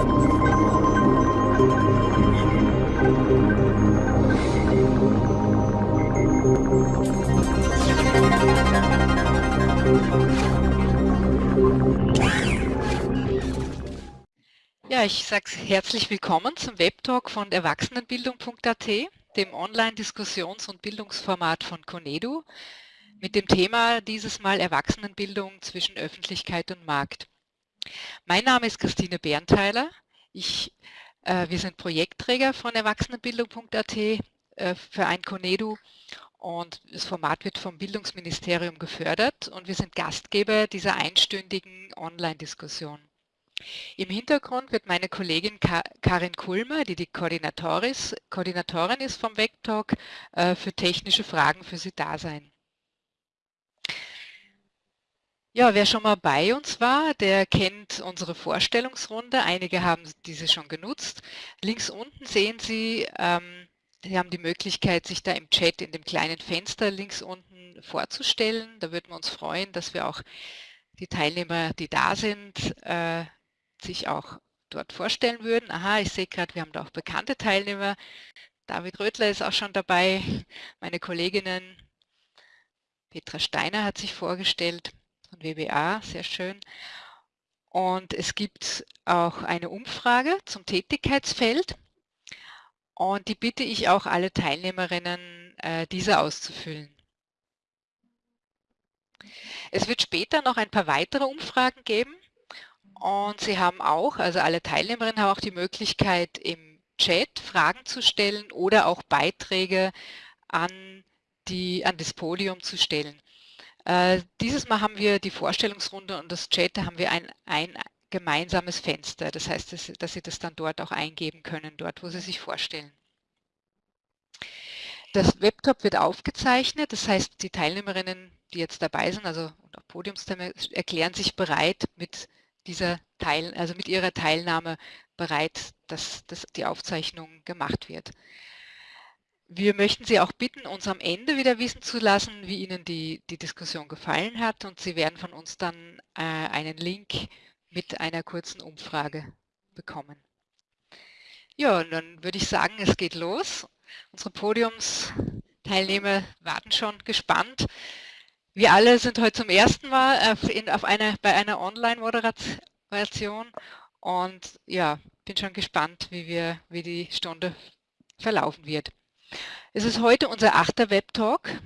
Ja, ich sage herzlich willkommen zum Webtalk von Erwachsenenbildung.at, dem Online-Diskussions- und Bildungsformat von Conedu, mit dem Thema dieses Mal Erwachsenenbildung zwischen Öffentlichkeit und Markt. Mein Name ist Christine Berntheiler. Ich, äh, wir sind Projektträger von Erwachsenenbildung.at äh, für ein Conedu und das Format wird vom Bildungsministerium gefördert und wir sind Gastgeber dieser einstündigen Online-Diskussion. Im Hintergrund wird meine Kollegin Karin Kulmer, die die Koordinatorin ist vom Vectalk, äh, für technische Fragen für Sie da sein. Ja, wer schon mal bei uns war, der kennt unsere Vorstellungsrunde. Einige haben diese schon genutzt. Links unten sehen Sie, ähm, Sie haben die Möglichkeit, sich da im Chat in dem kleinen Fenster links unten vorzustellen. Da würden wir uns freuen, dass wir auch die Teilnehmer, die da sind, äh, sich auch dort vorstellen würden. Aha, ich sehe gerade, wir haben da auch bekannte Teilnehmer. David Rötler ist auch schon dabei, meine Kolleginnen. Petra Steiner hat sich vorgestellt von WBA, sehr schön. Und es gibt auch eine Umfrage zum Tätigkeitsfeld. Und die bitte ich auch alle Teilnehmerinnen, äh, diese auszufüllen. Es wird später noch ein paar weitere Umfragen geben. Und Sie haben auch, also alle Teilnehmerinnen haben auch die Möglichkeit im Chat Fragen zu stellen oder auch Beiträge an, die, an das Podium zu stellen. Äh, dieses Mal haben wir die Vorstellungsrunde und das Chat, da haben wir ein, ein gemeinsames Fenster. Das heißt, dass, dass Sie das dann dort auch eingeben können, dort wo Sie sich vorstellen. Das Webtop wird aufgezeichnet, das heißt, die Teilnehmerinnen, die jetzt dabei sind, also und auch erklären sich bereit, mit dieser Teil, also mit ihrer Teilnahme bereit, dass, dass die Aufzeichnung gemacht wird. Wir möchten Sie auch bitten, uns am Ende wieder wissen zu lassen, wie Ihnen die, die Diskussion gefallen hat und Sie werden von uns dann äh, einen Link mit einer kurzen Umfrage bekommen. Ja, und dann würde ich sagen, es geht los. Unsere Podiumsteilnehmer warten schon gespannt. Wir alle sind heute zum ersten Mal auf, in, auf eine, bei einer Online-Moderation und ja, bin schon gespannt, wie, wir, wie die Stunde verlaufen wird. Es ist heute unser achter Webtalk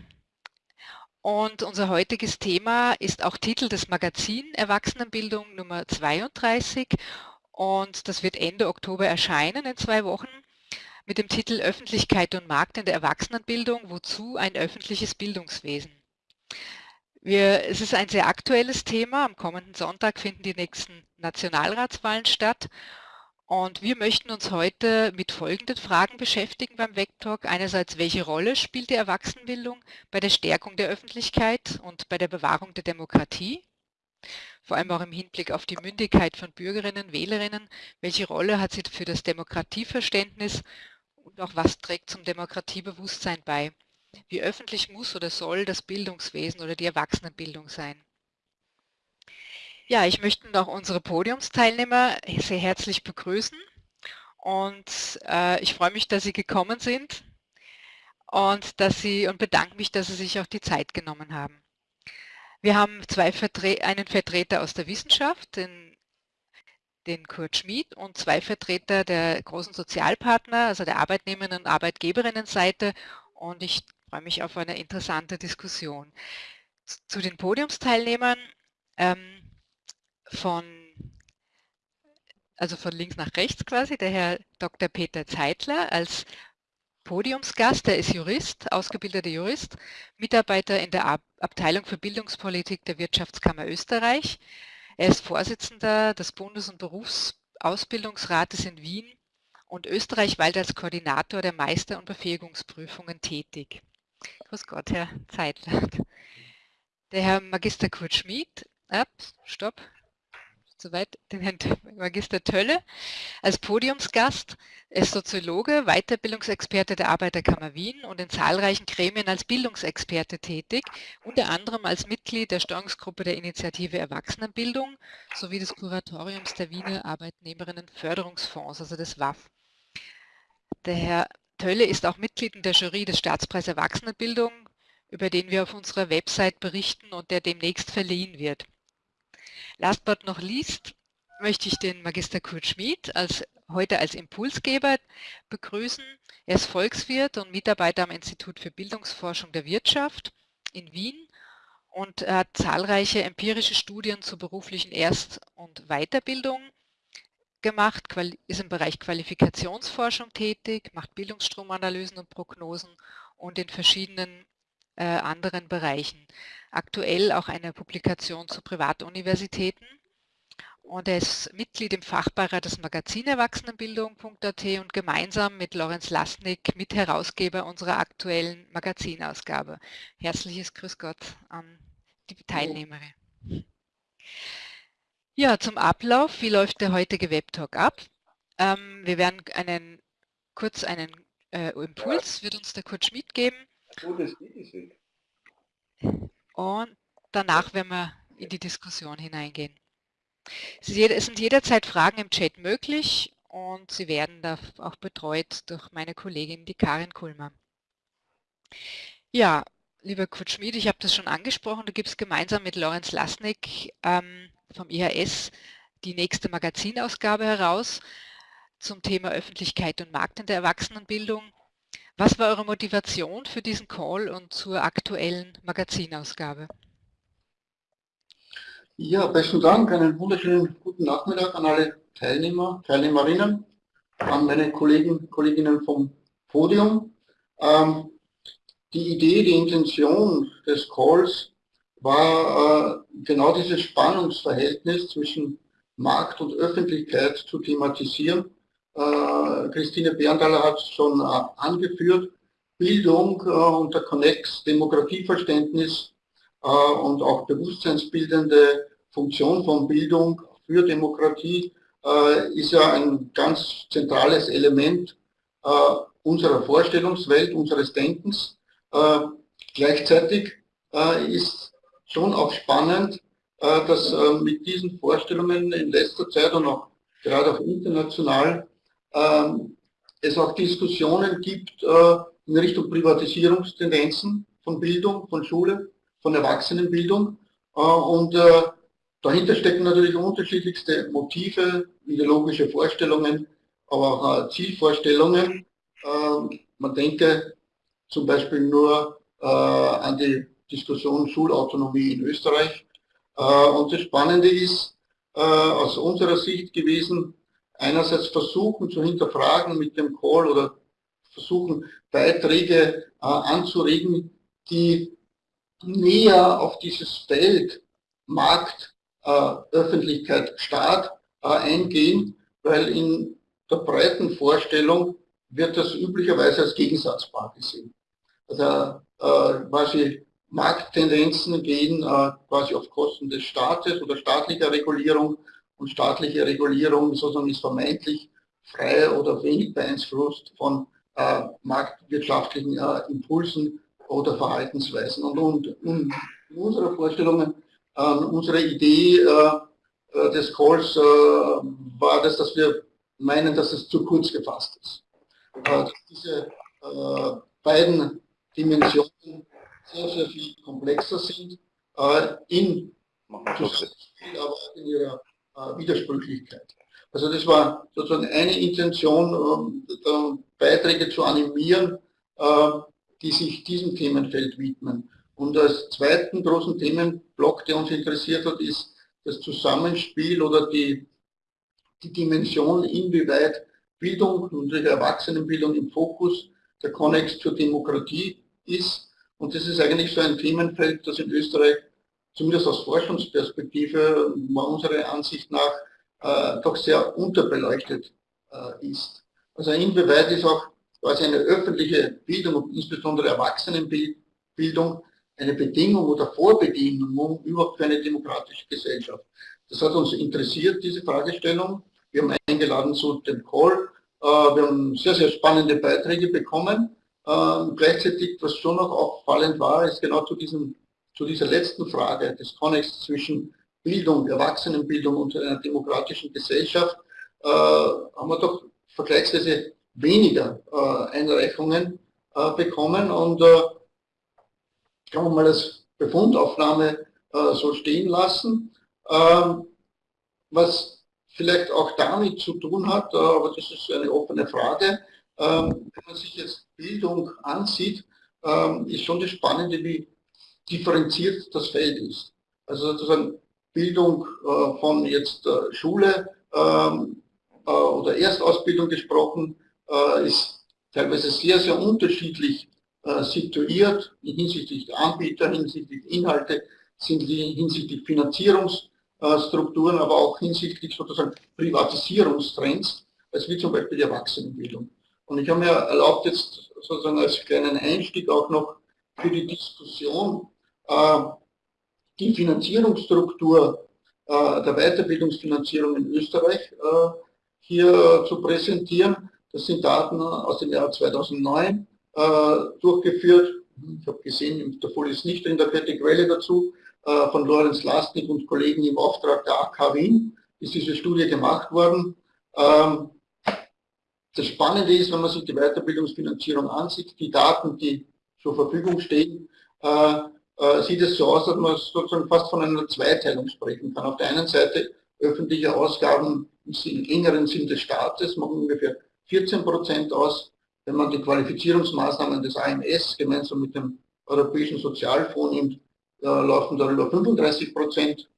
und unser heutiges Thema ist auch Titel des Magazin Erwachsenenbildung Nummer 32 und das wird Ende Oktober erscheinen in zwei Wochen mit dem Titel Öffentlichkeit und Markt in der Erwachsenenbildung, wozu ein öffentliches Bildungswesen. Wir, es ist ein sehr aktuelles Thema. Am kommenden Sonntag finden die nächsten Nationalratswahlen statt. Und wir möchten uns heute mit folgenden Fragen beschäftigen beim Vectalk. Einerseits, welche Rolle spielt die Erwachsenenbildung bei der Stärkung der Öffentlichkeit und bei der Bewahrung der Demokratie? Vor allem auch im Hinblick auf die Mündigkeit von Bürgerinnen, Wählerinnen. Welche Rolle hat sie für das Demokratieverständnis und auch was trägt zum Demokratiebewusstsein bei? Wie öffentlich muss oder soll das Bildungswesen oder die Erwachsenenbildung sein? Ja, ich möchte noch unsere Podiumsteilnehmer sehr herzlich begrüßen und äh, ich freue mich, dass Sie gekommen sind und dass Sie und bedanke mich, dass Sie sich auch die Zeit genommen haben. Wir haben zwei Vertre einen Vertreter aus der Wissenschaft, den, den Kurt Schmid und zwei Vertreter der großen Sozialpartner, also der Arbeitnehmerinnen- und Arbeitgeberinnenseite und ich freue mich auf eine interessante Diskussion. Zu den Podiumsteilnehmern ähm, von, also von links nach rechts quasi, der Herr Dr. Peter Zeitler als Podiumsgast, der ist Jurist, ausgebildeter Jurist, Mitarbeiter in der Ab Abteilung für Bildungspolitik der Wirtschaftskammer Österreich. Er ist Vorsitzender des Bundes- und Berufsausbildungsrates in Wien und österreichweit als Koordinator der Meister- und Befähigungsprüfungen tätig. Grüß Gott, Herr Zeitler. Der Herr Magister Kurt Schmid, äh, stopp, soweit, den Herrn Magister Tölle als Podiumsgast. Er ist Soziologe, Weiterbildungsexperte der Arbeiterkammer Wien und in zahlreichen Gremien als Bildungsexperte tätig, unter anderem als Mitglied der Steuerungsgruppe der Initiative Erwachsenenbildung sowie des Kuratoriums der Wiener Arbeitnehmerinnenförderungsfonds, also des WAF. Der Herr Tölle ist auch Mitglied in der Jury des Staatspreis Erwachsenenbildung, über den wir auf unserer Website berichten und der demnächst verliehen wird. Last but not least möchte ich den Magister Kurt Schmid als, heute als Impulsgeber begrüßen. Er ist Volkswirt und Mitarbeiter am Institut für Bildungsforschung der Wirtschaft in Wien und hat zahlreiche empirische Studien zur beruflichen Erst- und Weiterbildung gemacht, ist im Bereich Qualifikationsforschung tätig, macht Bildungsstromanalysen und Prognosen und in verschiedenen äh, anderen Bereichen. Aktuell auch eine Publikation zu Privatuniversitäten. Und er ist Mitglied im Fachbeirat des Magazin Erwachsenenbildung.at und gemeinsam mit Lorenz Lasnik Mitherausgeber unserer aktuellen Magazinausgabe. Herzliches Grüß Gott an die Teilnehmerin. Ja, zum Ablauf. Wie läuft der heutige Webtalk ab? Ähm, wir werden einen, kurz einen äh, Impuls, wird uns der Kurt Schmidt geben. Oh, das geht und danach werden wir in die Diskussion hineingehen. Es sind jederzeit Fragen im Chat möglich und sie werden da auch betreut durch meine Kollegin, die Karin Kulmer. Ja, lieber Kurt Schmid, ich habe das schon angesprochen, du gibst gemeinsam mit Lorenz Lasnik ähm, vom IHS die nächste Magazinausgabe heraus zum Thema Öffentlichkeit und Markt in der Erwachsenenbildung. Was war eure Motivation für diesen Call und zur aktuellen Magazinausgabe? Ja, besten Dank. Einen wunderschönen guten Nachmittag an alle Teilnehmer, Teilnehmerinnen, an meine Kollegen, Kolleginnen vom Podium. Ähm, die Idee, die Intention des Calls war äh, genau dieses Spannungsverhältnis zwischen Markt und Öffentlichkeit zu thematisieren äh, Christine Bernthaler hat es schon äh, angeführt, Bildung äh, und der Connex, Demografieverständnis und auch bewusstseinsbildende Funktion von Bildung für Demokratie ist ja ein ganz zentrales Element unserer Vorstellungswelt, unseres Denkens. Gleichzeitig ist schon auch spannend, dass mit diesen Vorstellungen in letzter Zeit und auch gerade auch international es auch Diskussionen gibt äh, in Richtung Privatisierungstendenzen von Bildung, von Schule, von Erwachsenenbildung. Äh, und äh, dahinter stecken natürlich unterschiedlichste Motive, ideologische Vorstellungen, aber auch Zielvorstellungen. Ähm, man denke zum Beispiel nur an die Diskussion Schulautonomie in Österreich. Und das Spannende ist aus unserer Sicht gewesen, einerseits versuchen zu hinterfragen mit dem Call oder versuchen Beiträge äh, anzuregen, die näher auf dieses Feld Markt, äh, Öffentlichkeit, Staat äh, eingehen, weil in der breiten Vorstellung wird das üblicherweise als gegensatzbar gesehen. Also äh, quasi Markttendenzen gehen äh, quasi auf Kosten des Staates oder staatlicher Regulierung und staatliche Regulierung sozusagen ist vermeintlich frei oder wenig beeinflusst von äh, marktwirtschaftlichen äh, Impulsen oder Verhaltensweisen. Und, und, und in unserer Vorstellung, äh, unsere Idee äh, äh, des Calls äh, war das, dass wir meinen, dass es zu kurz gefasst ist. dass diese beiden Dimensionen sehr, sehr viel komplexer sind in, aber in ihrer äh, Widersprüchlichkeit. Also das war sozusagen eine Intention, ähm, Beiträge zu animieren, äh, die sich diesem Themenfeld widmen. Und als zweiten großen Themenblock, der uns interessiert hat, ist das Zusammenspiel oder die, die Dimension, inwieweit Bildung, unsere Erwachsenenbildung im Fokus der Konnex zur Demokratie ist. Und das ist eigentlich so ein Themenfeld, das in Österreich zumindest aus Forschungsperspektive, unserer Ansicht nach, äh, doch sehr unterbeleuchtet äh, ist. Also inwieweit ist auch quasi eine öffentliche Bildung und insbesondere Erwachsenenbildung eine Bedingung oder Vorbedingung überhaupt für eine demokratische Gesellschaft. Das hat uns interessiert, diese Fragestellung. Wir haben eingeladen zu dem Call. Äh, wir haben sehr, sehr spannende Beiträge bekommen. Ähm, gleichzeitig, was schon noch auffallend war, ist genau zu, diesem, zu dieser letzten Frage des Konnex zwischen Bildung, Erwachsenenbildung und einer demokratischen Gesellschaft, äh, haben wir doch vergleichsweise weniger äh, Einreichungen äh, bekommen und äh, kann man mal als Befundaufnahme äh, so stehen lassen. Ähm, was vielleicht auch damit zu tun hat, äh, aber das ist eine offene Frage, ähm, wenn man sich jetzt Bildung ansieht, ähm, ist schon das Spannende, wie differenziert das Feld ist. Also sozusagen Bildung äh, von jetzt äh, Schule ähm, äh, oder Erstausbildung gesprochen, äh, ist teilweise sehr, sehr unterschiedlich äh, situiert hinsichtlich der Anbieter, hinsichtlich Inhalte, hinsichtlich Finanzierungsstrukturen, aber auch hinsichtlich sozusagen Privatisierungstrends, als wie zum Beispiel die Erwachsenenbildung. Und ich habe mir erlaubt, jetzt sozusagen als kleinen Einstieg auch noch für die Diskussion äh, die Finanzierungsstruktur äh, der Weiterbildungsfinanzierung in Österreich äh, hier zu präsentieren. Das sind Daten aus dem Jahr 2009 äh, durchgeführt. Ich habe gesehen, der Folie ist nicht in der vierte Quelle dazu, äh, von Lorenz Lastnik und Kollegen im Auftrag der AK Wien ist diese Studie gemacht worden. Ähm, das Spannende ist, wenn man sich die Weiterbildungsfinanzierung ansieht, die Daten, die zur Verfügung stehen, äh, äh, sieht es so aus, dass man sozusagen fast von einer Zweiteilung sprechen kann. Auf der einen Seite öffentliche Ausgaben im engeren Sinn des Staates machen ungefähr 14 Prozent aus. Wenn man die Qualifizierungsmaßnahmen des AMS gemeinsam mit dem Europäischen Sozialfonds nimmt, äh, laufen darüber 35 Prozent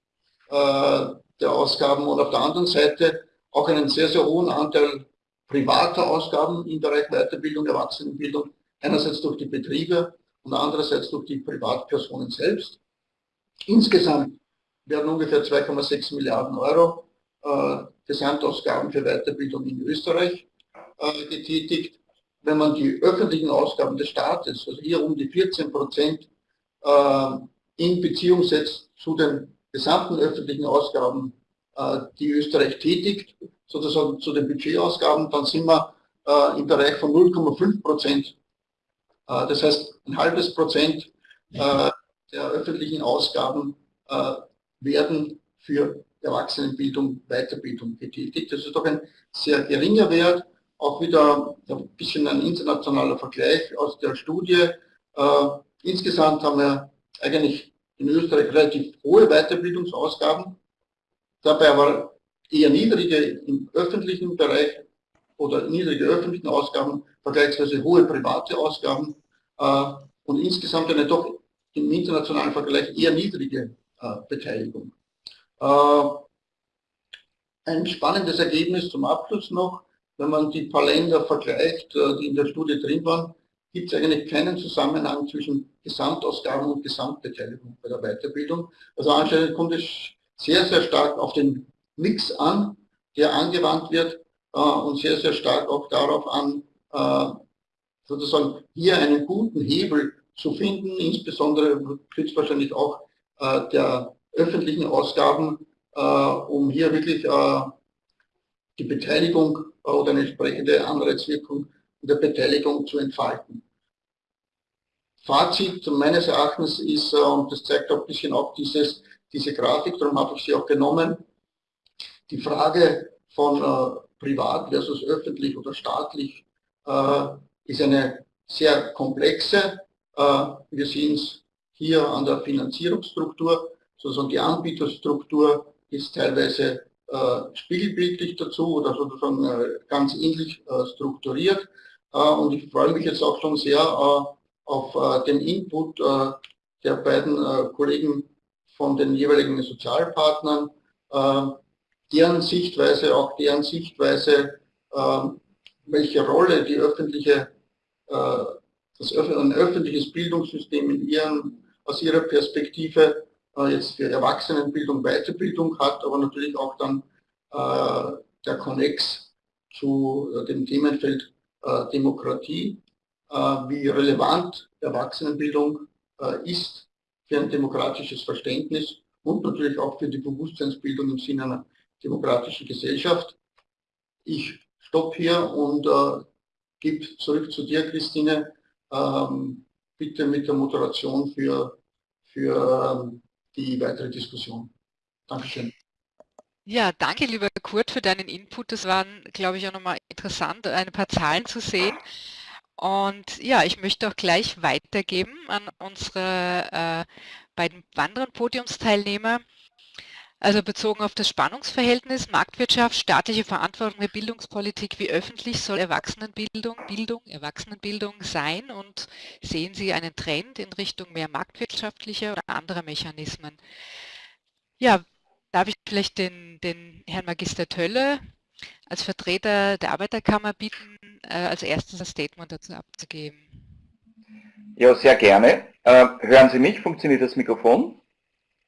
äh, der Ausgaben und auf der anderen Seite auch einen sehr, sehr hohen Anteil privater Ausgaben im Bereich Weiterbildung, Erwachsenenbildung, einerseits durch die Betriebe und andererseits durch die Privatpersonen selbst. Insgesamt werden ungefähr 2,6 Milliarden Euro äh, Gesamtausgaben für Weiterbildung in Österreich äh, getätigt. Wenn man die öffentlichen Ausgaben des Staates, also hier um die 14 Prozent, äh, in Beziehung setzt zu den gesamten öffentlichen Ausgaben, äh, die Österreich tätigt, sozusagen zu den Budgetausgaben, dann sind wir äh, im Bereich von 0,5 Prozent. Äh, das heißt, ein halbes Prozent äh, der öffentlichen Ausgaben äh, werden für Erwachsenenbildung, Weiterbildung getätigt. Das ist doch ein sehr geringer Wert. Auch wieder ein bisschen ein internationaler Vergleich aus der Studie. Insgesamt haben wir eigentlich in Österreich relativ hohe Weiterbildungsausgaben. Dabei aber eher niedrige im öffentlichen Bereich oder niedrige öffentlichen Ausgaben, vergleichsweise hohe private Ausgaben äh, und insgesamt eine doch im internationalen Vergleich eher niedrige äh, Beteiligung. Äh, ein spannendes Ergebnis zum Abschluss noch, wenn man die paar Länder vergleicht, die in der Studie drin waren, gibt es eigentlich keinen Zusammenhang zwischen Gesamtausgaben und Gesamtbeteiligung bei der Weiterbildung. Also anscheinend kommt es sehr, sehr stark auf den Mix an, der angewandt wird und sehr, sehr stark auch darauf an, sozusagen hier einen guten Hebel zu finden, insbesondere höchstwahrscheinlich auch äh, der öffentlichen Ausgaben, äh, um hier wirklich äh, die Beteiligung oder eine entsprechende Anreizwirkung in der Beteiligung zu entfalten. Fazit meines Erachtens ist, äh, und das zeigt auch ein bisschen auch dieses, diese Grafik, darum habe ich sie auch genommen, die Frage von äh, privat versus öffentlich oder staatlich äh, ist eine sehr komplexe. Äh, wir sehen es hier an der Finanzierungsstruktur, sozusagen die Anbieterstruktur ist teilweise äh, spiegelbildlich dazu oder sozusagen äh, ganz ähnlich äh, strukturiert. Äh, und ich freue mich jetzt auch schon sehr auf den Input der beiden Kollegen von den jeweiligen Sozialpartnern, deren Sichtweise, auch deren Sichtweise, welche Rolle die öffentliche, äh, das, ein öffentliches Bildungssystem in ihren, aus ihrer Perspektive äh, jetzt für Erwachsenenbildung, Weiterbildung hat, aber natürlich auch dann äh, der Konnex zu dem Themenfeld Demokratie, wie relevant Erwachsenenbildung ist für ein demokratisches Verständnis und natürlich auch für die Bewusstseinsbildung im Sinne einer demokratischen Gesellschaft. Ich stoppe hier und äh, gebe zurück zu dir, Christine. Ähm, bitte mit der Moderation für, für ähm, die weitere Diskussion. Dankeschön. Ja, danke lieber Kurt für deinen Input. Das war, glaube ich, auch nochmal interessant, ein paar Zahlen zu sehen. Und ja, ich möchte auch gleich weitergeben an unsere äh, beiden anderen Podiumsteilnehmer. Also bezogen auf das Spannungsverhältnis Marktwirtschaft, staatliche Verantwortung der Bildungspolitik, wie öffentlich soll Erwachsenenbildung, Bildung, Erwachsenenbildung sein und sehen Sie einen Trend in Richtung mehr marktwirtschaftlicher oder anderer Mechanismen? Ja, darf ich vielleicht den, den Herrn Magister Tölle als Vertreter der Arbeiterkammer bitten, äh, als erstes ein Statement dazu abzugeben. Ja, sehr gerne. Äh, hören Sie mich? Funktioniert das Mikrofon?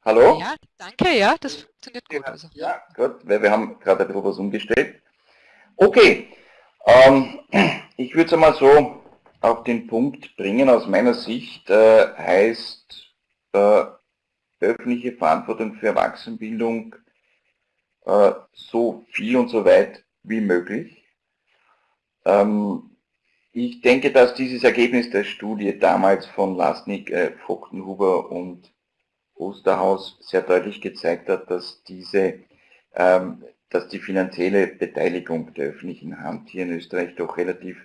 Hallo? Ja, danke, ja, das funktioniert gut. Ja, also. ja gut, weil wir haben gerade ein bisschen was umgestellt. Okay, ähm, ich würde es einmal so auf den Punkt bringen. Aus meiner Sicht äh, heißt äh, öffentliche Verantwortung für Erwachsenenbildung äh, so viel und so weit wie möglich. Ähm, ich denke, dass dieses Ergebnis der Studie damals von Lasnik, äh, Vogtenhuber und Osterhaus sehr deutlich gezeigt hat, dass diese, ähm, dass die finanzielle Beteiligung der öffentlichen Hand hier in Österreich doch relativ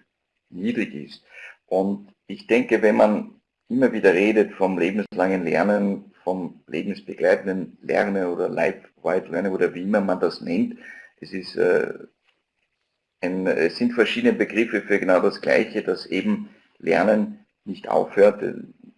niedrig ist. Und ich denke, wenn man immer wieder redet vom lebenslangen Lernen, vom lebensbegleitenden Lernen oder Life-Wide Lernen oder wie immer man das nennt, es, ist, äh, ein, es sind verschiedene Begriffe für genau das Gleiche, dass eben Lernen nicht aufhört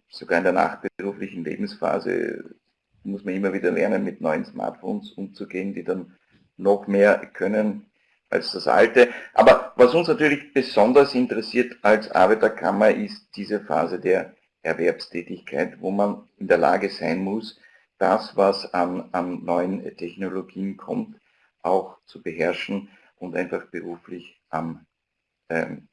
sogar in der nachberuflichen Lebensphase muss man immer wieder lernen, mit neuen Smartphones umzugehen, die dann noch mehr können als das alte. Aber was uns natürlich besonders interessiert als Arbeiterkammer ist diese Phase der Erwerbstätigkeit, wo man in der Lage sein muss, das, was an, an neuen Technologien kommt, auch zu beherrschen und einfach beruflich am ähm,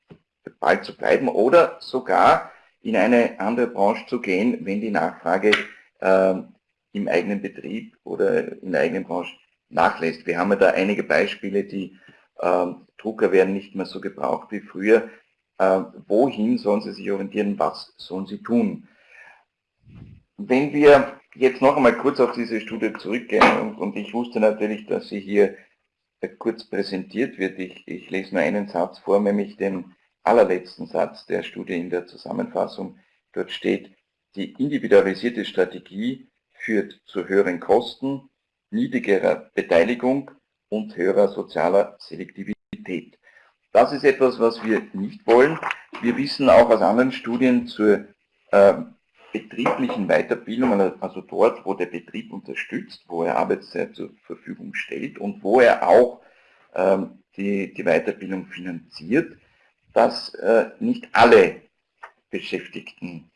Ball zu bleiben oder sogar in eine andere Branche zu gehen, wenn die Nachfrage äh, im eigenen Betrieb oder in der eigenen Branche nachlässt. Wir haben ja da einige Beispiele, die äh, Drucker werden nicht mehr so gebraucht wie früher. Äh, wohin sollen sie sich orientieren, was sollen sie tun? Wenn wir jetzt noch einmal kurz auf diese Studie zurückgehen und, und ich wusste natürlich, dass sie hier äh, kurz präsentiert wird. Ich, ich lese nur einen Satz vor, nämlich den allerletzten Satz der Studie in der Zusammenfassung. Dort steht, die individualisierte Strategie führt zu höheren Kosten, niedrigerer Beteiligung und höherer sozialer Selektivität. Das ist etwas, was wir nicht wollen. Wir wissen auch aus anderen Studien zur äh, betrieblichen Weiterbildung, also dort, wo der Betrieb unterstützt, wo er Arbeitszeit zur Verfügung stellt und wo er auch ähm, die, die Weiterbildung finanziert, dass äh, nicht alle Beschäftigten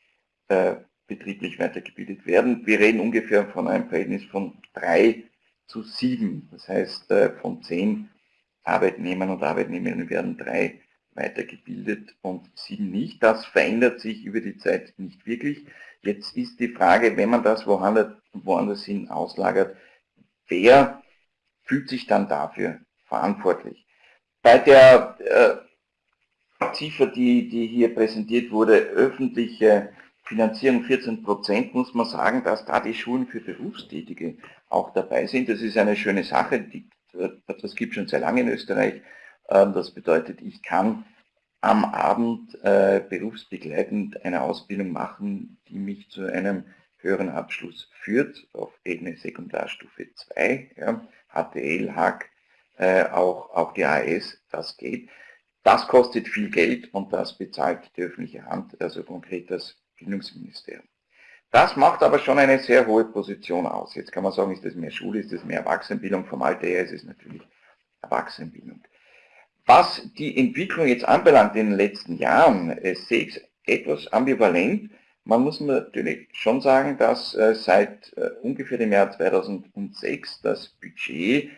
äh, betrieblich weitergebildet werden. Wir reden ungefähr von einem Verhältnis von 3 zu 7. Das heißt, äh, von 10 Arbeitnehmern und Arbeitnehmerinnen werden drei weitergebildet und sieben nicht. Das verändert sich über die Zeit nicht wirklich. Jetzt ist die Frage, wenn man das woanders, woanders hin auslagert, wer fühlt sich dann dafür verantwortlich? Bei der äh, Ziffer, die, die hier präsentiert wurde, öffentliche Finanzierung 14 Prozent, muss man sagen, dass da die Schulen für Berufstätige auch dabei sind. Das ist eine schöne Sache, die, das gibt schon sehr lange in Österreich. Ähm, das bedeutet, ich kann am Abend äh, berufsbegleitend eine Ausbildung machen, die mich zu einem höheren Abschluss führt, auf Ebene Sekundarstufe 2, ja, HTL, HAG, äh, auch, auch die AS, das geht. Das kostet viel Geld und das bezahlt die öffentliche Hand, also konkret das Bildungsministerium. Das macht aber schon eine sehr hohe Position aus. Jetzt kann man sagen, ist das mehr Schule, ist das mehr Erwachsenenbildung? Vom Alter her ist es natürlich Erwachsenenbildung. Was die Entwicklung jetzt anbelangt in den letzten Jahren, äh, sehe ich etwas ambivalent. Man muss natürlich schon sagen, dass äh, seit äh, ungefähr dem Jahr 2006 das Budget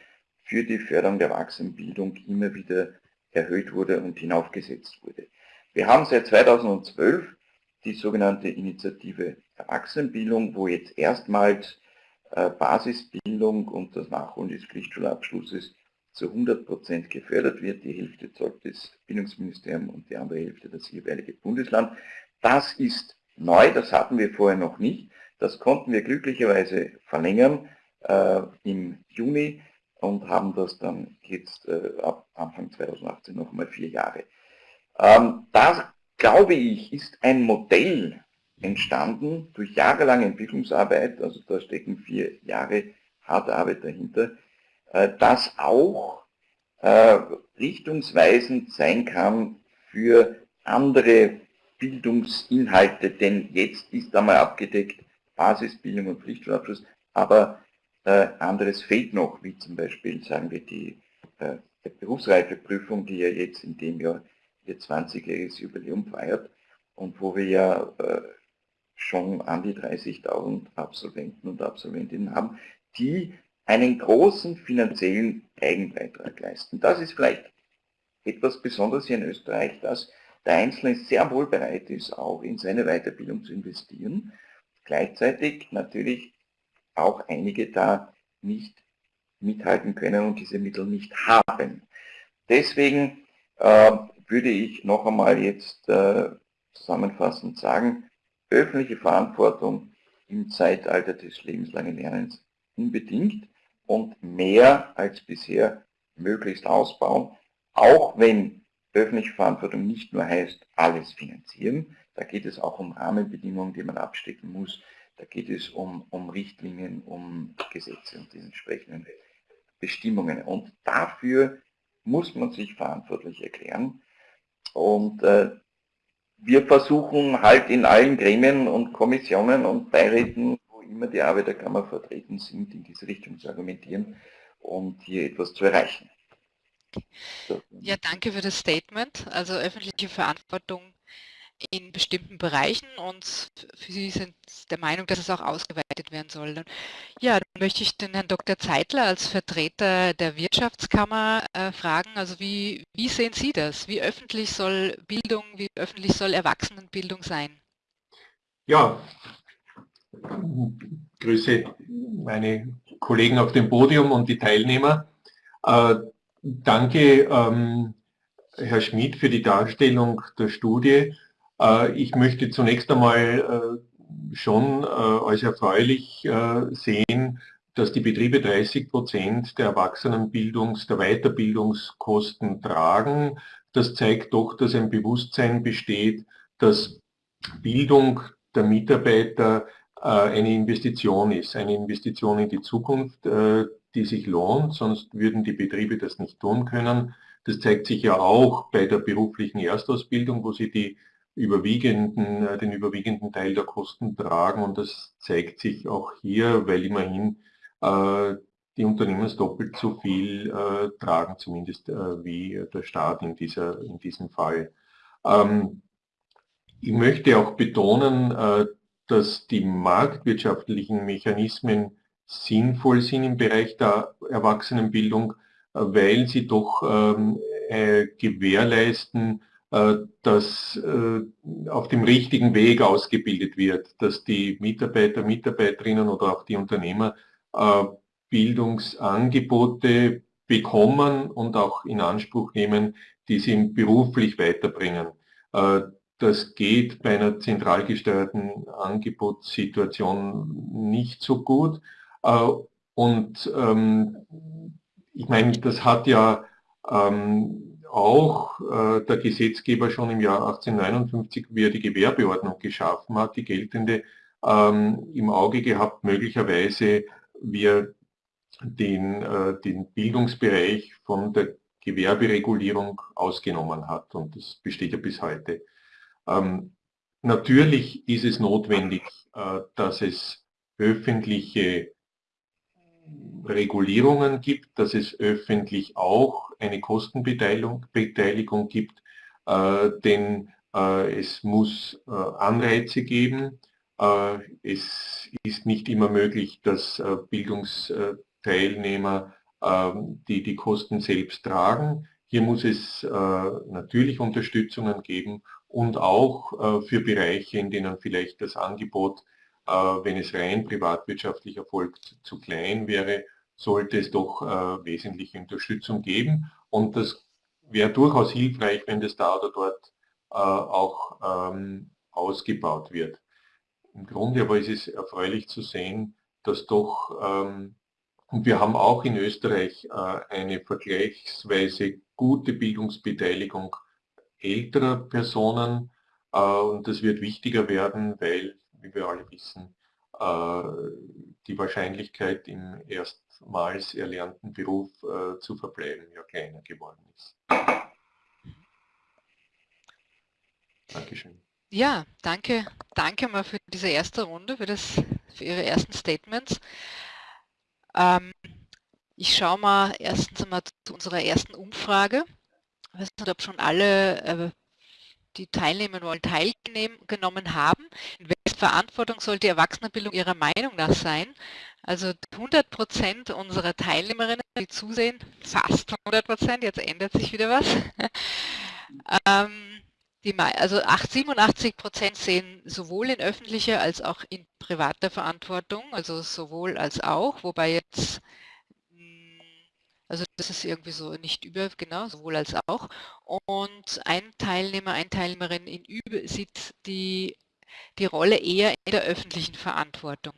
für die Förderung der Erwachsenenbildung immer wieder erhöht wurde und hinaufgesetzt wurde. Wir haben seit 2012 die sogenannte Initiative Erwachsenenbildung, wo jetzt erstmals äh, Basisbildung und das Nachholen des Pflichtschulabschlusses zu 100% gefördert wird. Die Hälfte zahlt das Bildungsministerium und die andere Hälfte das jeweilige Bundesland. Das ist neu, das hatten wir vorher noch nicht. Das konnten wir glücklicherweise verlängern äh, im Juni und haben das dann jetzt äh, ab Anfang 2018 noch mal vier Jahre. Ähm, das, glaube ich, ist ein Modell entstanden durch jahrelange Entwicklungsarbeit, also da stecken vier Jahre harte Arbeit dahinter, äh, das auch äh, richtungsweisend sein kann für andere Bildungsinhalte, denn jetzt ist einmal abgedeckt Basisbildung und Pflichtschulabschluss, aber anderes fehlt noch, wie zum Beispiel, sagen wir, die äh, Berufsreifeprüfung, die ja jetzt in dem Jahr ihr 20-jähriges Jubiläum feiert und wo wir ja äh, schon an die 30.000 Absolventen und Absolventinnen haben, die einen großen finanziellen Eigenbeitrag leisten. Das ist vielleicht etwas Besonderes hier in Österreich, dass der Einzelne sehr wohl bereit ist, auch in seine Weiterbildung zu investieren. Gleichzeitig natürlich auch einige da nicht mithalten können und diese Mittel nicht haben. Deswegen äh, würde ich noch einmal jetzt äh, zusammenfassend sagen, öffentliche Verantwortung im Zeitalter des lebenslangen Lernens unbedingt und mehr als bisher möglichst ausbauen, auch wenn öffentliche Verantwortung nicht nur heißt, alles finanzieren, da geht es auch um Rahmenbedingungen, die man abstecken muss, da geht es um, um Richtlinien, um Gesetze und die entsprechenden Bestimmungen. Und dafür muss man sich verantwortlich erklären. Und äh, wir versuchen halt in allen Gremien und Kommissionen und Beiräten immer die Arbeiterkammer vertreten sind, in diese Richtung zu argumentieren und hier etwas zu erreichen. Ja, danke für das Statement. Also öffentliche Verantwortung in bestimmten Bereichen und für Sie sind der Meinung, dass es auch ausgeweitet werden soll. Ja, dann möchte ich den Herrn Dr. Zeitler als Vertreter der Wirtschaftskammer äh, fragen. Also wie, wie sehen Sie das? Wie öffentlich soll Bildung, wie öffentlich soll Erwachsenenbildung sein? Ja, grüße meine Kollegen auf dem Podium und die Teilnehmer. Äh, danke, ähm, Herr Schmidt, für die Darstellung der Studie. Äh, ich möchte zunächst einmal äh, schon äh, als erfreulich sehen, dass die Betriebe 30 Prozent der Erwachsenenbildungs-, der Weiterbildungskosten tragen. Das zeigt doch, dass ein Bewusstsein besteht, dass Bildung der Mitarbeiter eine Investition ist, eine Investition in die Zukunft, die sich lohnt, sonst würden die Betriebe das nicht tun können. Das zeigt sich ja auch bei der beruflichen Erstausbildung, wo sie die überwiegenden, äh, den überwiegenden Teil der Kosten tragen und das zeigt sich auch hier, weil immerhin die Unternehmen doppelt so viel tragen, zumindest wie der Staat in, dieser, in diesem Fall. Ähm, ich möchte auch betonen, dass die marktwirtschaftlichen Mechanismen sinnvoll sind im Bereich der Erwachsenenbildung, äh, weil sie doch ähm, äh, gewährleisten, äh, dass äh, auf dem richtigen Weg ausgebildet wird, dass die Mitarbeiter, Mitarbeiterinnen oder auch die Unternehmer äh, Bildungsangebote bekommen und auch in Anspruch nehmen, die sie beruflich weiterbringen. Das geht bei einer zentral gesteuerten Angebotssituation nicht so gut. Und ähm, ich meine, das hat ja ähm, auch äh, der Gesetzgeber schon im Jahr 1859, wie er die Gewerbeordnung geschaffen hat, die geltende, ähm, im Auge gehabt, möglicherweise wie er den, äh, den Bildungsbereich von der Gewerberegulierung ausgenommen hat. Und das besteht ja bis heute. Ähm, natürlich ist es notwendig, äh, dass es öffentliche Regulierungen gibt, dass es öffentlich auch eine Kostenbeteiligung Beteiligung gibt, äh, denn äh, es muss äh, Anreize geben. Äh, es ist nicht immer möglich, dass äh, Bildungsteilnehmer ähm, die die Kosten selbst tragen. Hier muss es natürlich Unterstützungen geben und auch äh, für Bereiche, in denen vielleicht das Angebot äh, wenn es rein privatwirtschaftlich erfolgt, zu klein wäre, sollte es doch äh, wesentliche Unterstützung geben. Und das wäre durchaus hilfreich, wenn das da oder dort äh, auch ähm, ausgebaut wird. Im Grunde aber ist es erfreulich zu sehen, dass doch, ähm, und wir haben auch in Österreich äh, eine vergleichsweise gute Bildungsbeteiligung älterer Personen äh, und das wird wichtiger werden, weil, wie wir alle wissen, äh, die Wahrscheinlichkeit im erstmals erlernten Beruf äh, zu verbleiben ja kleiner geworden ist. Dankeschön. Ja, danke, danke mal für diese erste Runde, für, das, für Ihre ersten Statements. Ähm, ich schaue mal erstens einmal zu unserer ersten Umfrage. Ich weiß nicht, ob schon alle, äh, die teilnehmen wollen, teilgenommen haben. In welcher Verantwortung sollte die Erwachsenenbildung Ihrer Meinung nach sein? Also 100 Prozent unserer Teilnehmerinnen, die zusehen, fast 100 Prozent, jetzt ändert sich wieder was. ähm, die, also 87 Prozent sehen sowohl in öffentlicher als auch in privater Verantwortung, also sowohl als auch, wobei jetzt, also das ist irgendwie so nicht über, genau, sowohl als auch. Und ein Teilnehmer, eine Teilnehmerin in über, sieht die, die Rolle eher in der öffentlichen Verantwortung.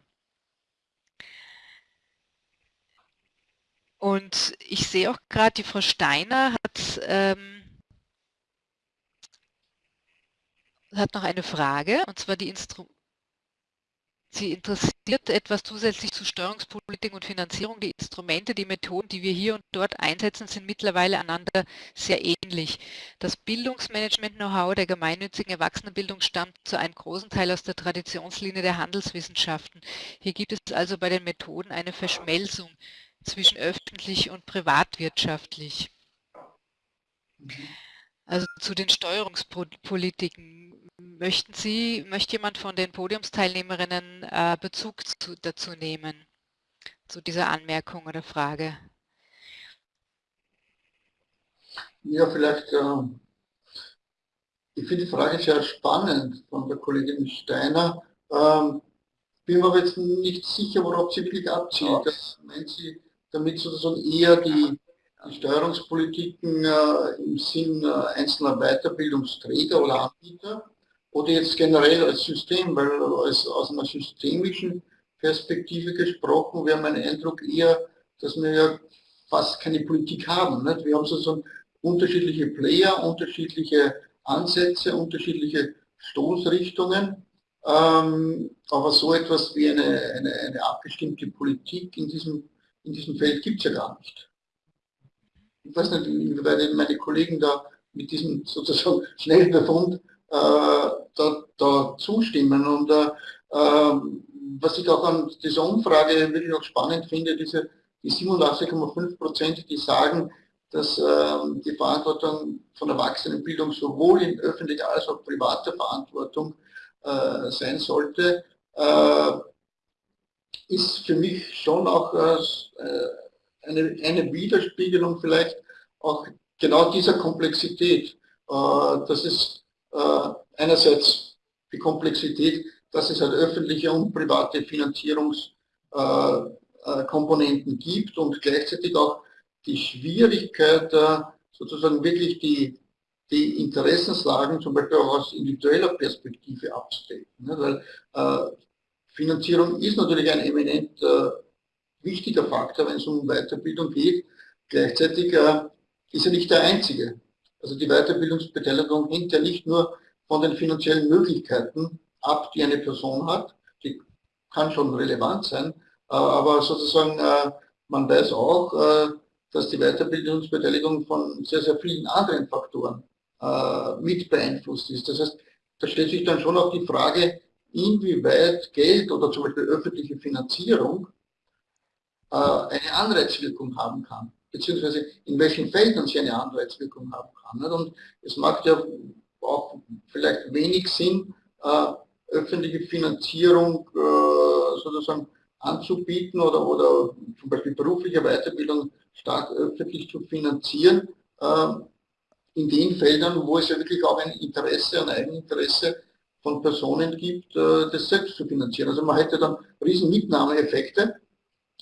Und ich sehe auch gerade, die Frau Steiner hat ähm, hat noch eine Frage, und zwar die Instru Sie interessiert etwas zusätzlich zu Steuerungspolitik und Finanzierung. Die Instrumente, die Methoden, die wir hier und dort einsetzen, sind mittlerweile einander sehr ähnlich. Das Bildungsmanagement-Know-how der gemeinnützigen Erwachsenenbildung stammt zu einem großen Teil aus der Traditionslinie der Handelswissenschaften. Hier gibt es also bei den Methoden eine Verschmelzung zwischen öffentlich und privatwirtschaftlich. Also zu den Steuerungspolitiken Möchten Sie, möchte jemand von den Podiumsteilnehmerinnen äh, Bezug zu, dazu nehmen, zu dieser Anmerkung oder Frage? Ja, vielleicht, äh, ich finde die Frage sehr spannend von der Kollegin Steiner. Ähm, bin mir aber jetzt nicht sicher, worauf sie wirklich abzielt. Das meint sie damit sozusagen eher die, die Steuerungspolitiken äh, im Sinn äh, einzelner Weiterbildungsträger oder Anbieter oder jetzt generell als System, weil als, aus einer systemischen Perspektive gesprochen, wäre mein Eindruck eher, dass wir ja fast keine Politik haben. Nicht? Wir haben sozusagen unterschiedliche Player, unterschiedliche Ansätze, unterschiedliche Stoßrichtungen, ähm, aber so etwas wie eine, eine, eine abgestimmte Politik in diesem, in diesem Feld gibt es ja gar nicht. Ich weiß nicht, inwieweit meine Kollegen da mit diesem sozusagen Schnellbefund äh, da, da, zustimmen. Und äh, ähm, was ich auch an dieser Umfrage wirklich auch spannend finde, diese die 87,5 Prozent, die sagen, dass äh, die Verantwortung von Erwachsenenbildung sowohl in öffentlicher als auch privater Verantwortung äh, sein sollte, äh, ist für mich schon auch äh, eine, eine Widerspiegelung vielleicht auch genau dieser Komplexität, dass es äh, einerseits die Komplexität, dass es halt öffentliche und private Finanzierungskomponenten gibt und gleichzeitig auch die Schwierigkeit, sozusagen wirklich die, die Interessenslagen zum Beispiel auch aus individueller Perspektive abzudecken. Ne? Weil äh, Finanzierung ist natürlich ein eminent äh, wichtiger Faktor, wenn es um Weiterbildung geht. Gleichzeitig äh, ist er nicht der einzige. Also die Weiterbildungsbeteiligung hängt ja nicht nur von den finanziellen Möglichkeiten ab, die eine Person hat. Die kann schon relevant sein, äh, aber sozusagen äh, man weiß auch, äh, dass die Weiterbildungsbeteiligung von sehr, sehr vielen anderen Faktoren mit beeinflusst ist. Das heißt, da stellt sich dann schon auch die Frage, inwieweit Geld oder zum Beispiel öffentliche Finanzierung eine Anreizwirkung haben kann beziehungsweise in welchen Feldern sie eine Anreizwirkung haben kann. Und es macht ja auch vielleicht wenig Sinn, äh, öffentliche Finanzierung äh, sozusagen anzubieten oder, oder zum Beispiel berufliche Weiterbildung stark öffentlich zu finanzieren, äh, in den Feldern, wo es ja wirklich auch ein Interesse, ein Eigeninteresse von Personen gibt, das selbst zu finanzieren. Also man hätte dann riesen Mitnahmeeffekte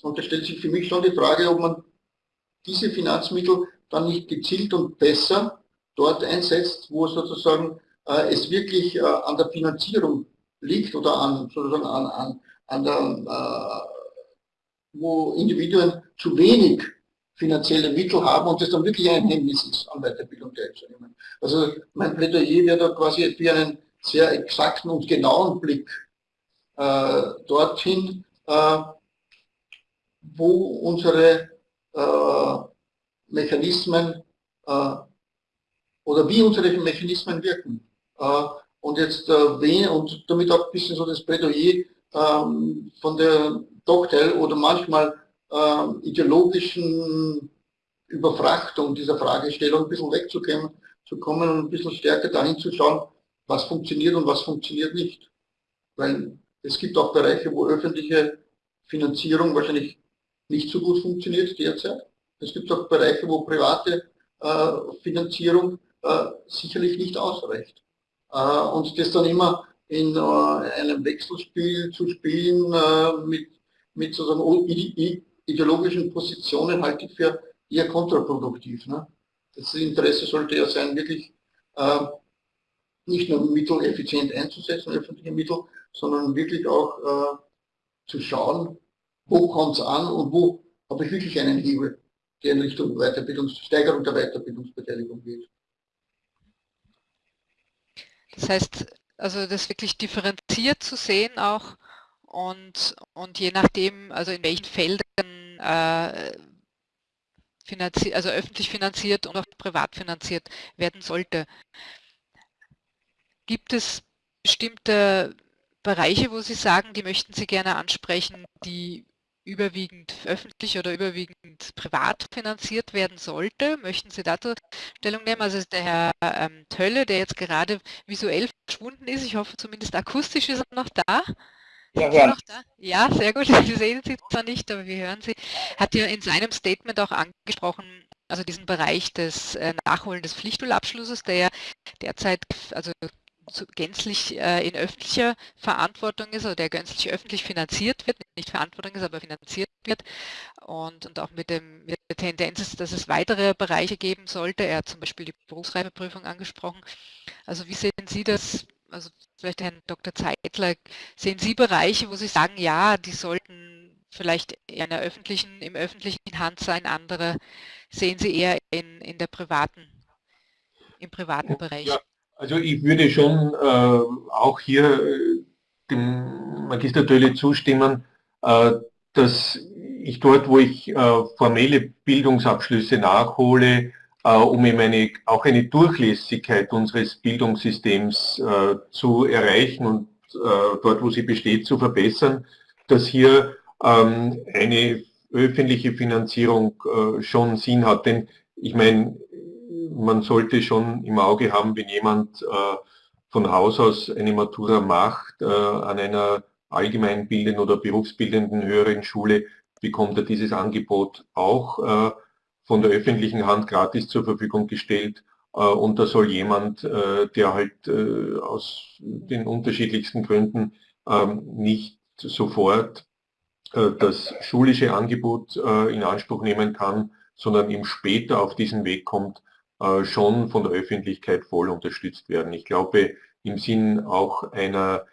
und da stellt sich für mich schon die Frage, ob man diese Finanzmittel dann nicht gezielt und besser dort einsetzt, wo sozusagen äh, es wirklich äh, an der Finanzierung liegt oder an, sozusagen an, an, an der, äh, wo Individuen zu wenig finanzielle Mittel haben und das dann wirklich ein Hemmnis ist, an Weiterbildung teilzunehmen. Also mein Plädoyer wäre da quasi für einen sehr exakten und genauen Blick äh, dorthin, äh, wo unsere Mechanismen äh, oder wie unsere Mechanismen wirken. Äh, und jetzt äh, wen, und damit auch ein bisschen so das Plädoyer ähm, von der Cocktail oder manchmal äh, ideologischen Überfrachtung dieser Fragestellung ein bisschen wegzukommen zu kommen und ein bisschen stärker dahin zu schauen, was funktioniert und was funktioniert nicht. Weil es gibt auch Bereiche, wo öffentliche Finanzierung wahrscheinlich nicht so gut funktioniert derzeit. Es gibt auch Bereiche, wo private äh, Finanzierung äh, sicherlich nicht ausreicht. Äh, und das dann immer in einem Wechselspiel zu spielen mit, mit sozusagen ideologischen Positionen halte ich für eher kontraproduktiv. Ne? Das Interesse sollte ja sein, wirklich nicht nur Mittel effizient einzusetzen, öffentliche Mittel, sondern wirklich auch zu schauen, wo kommt es an und wo habe ich wirklich einen Hebel, der in Richtung Weiterbildungs Steigerung der Weiterbildungsbeteiligung geht. Das heißt, also das wirklich differenziert zu sehen auch und, und je nachdem, also in welchen Feldern äh, also öffentlich finanziert und auch privat finanziert werden sollte. Gibt es bestimmte Bereiche, wo Sie sagen, die möchten Sie gerne ansprechen, die überwiegend öffentlich oder überwiegend privat finanziert werden sollte. Möchten Sie dazu Stellung nehmen? Also der Herr ähm, Tölle, der jetzt gerade visuell verschwunden ist, ich hoffe zumindest akustisch ist er noch da. Ja, ja. Noch da? ja, sehr gut. Wir sehen Sie zwar nicht, aber wir hören Sie. Hat ja in seinem Statement auch angesprochen, also diesen Bereich des äh, Nachholen des Pflichtschulabschlusses, der ja derzeit also gänzlich äh, in öffentlicher Verantwortung ist oder der gänzlich öffentlich finanziert wird, nicht Verantwortung ist, aber finanziert wird und, und auch mit, dem, mit der Tendenz ist, dass es weitere Bereiche geben sollte. Er hat zum Beispiel die Berufsreifeprüfung angesprochen. Also wie sehen Sie das, also vielleicht Herrn Dr. Zeitler, sehen Sie Bereiche, wo Sie sagen, ja, die sollten vielleicht in der öffentlichen, im öffentlichen Hand sein, andere sehen Sie eher in, in der privaten, im privaten Bereich? Ja, also ich würde schon äh, auch hier äh, dem Magister Tölle zustimmen, äh, dass ich dort, wo ich äh, formelle Bildungsabschlüsse nachhole, äh, um eben eine, auch eine Durchlässigkeit unseres Bildungssystems zu erreichen und dort, wo sie besteht, zu verbessern, dass hier ähm, eine öffentliche Finanzierung schon Sinn hat. Denn ich meine, man sollte schon im Auge haben, wenn jemand äh, von Haus aus eine Matura macht, äh, an einer allgemeinbildenden oder berufsbildenden höheren Schule, bekommt er dieses Angebot auch äh, von der öffentlichen Hand gratis zur Verfügung gestellt. Und da soll jemand, der halt aus den unterschiedlichsten Gründen ähm, nicht sofort das schulische Angebot in Anspruch nehmen kann, sondern eben später auf diesen Weg kommt, schon von der Öffentlichkeit voll unterstützt werden. Ich glaube, im Sinn auch einer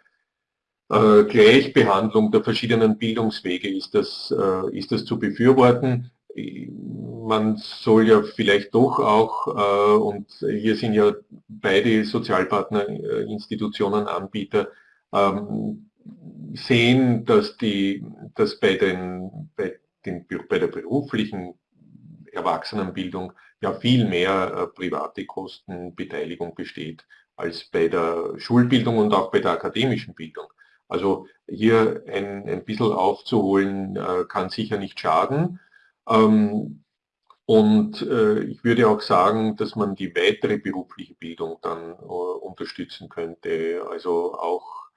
äh, Gleichbehandlung der verschiedenen Bildungswege ist das, äh, ist das zu befürworten. Man soll ja vielleicht doch auch, und hier sind ja beide Sozialpartnerinstitutionen Anbieter, ähm, sehen, dass, die, dass bei, den, bei, den, bei der beruflichen Erwachsenenbildung ja viel mehr äh, private Kostenbeteiligung besteht als bei der Schulbildung und auch bei der akademischen Bildung. Also hier ein, ein bisschen aufzuholen äh, kann sicher nicht schaden. Ähm, und äh, ich würde auch sagen, dass man die weitere berufliche Bildung dann unterstützen könnte, also auch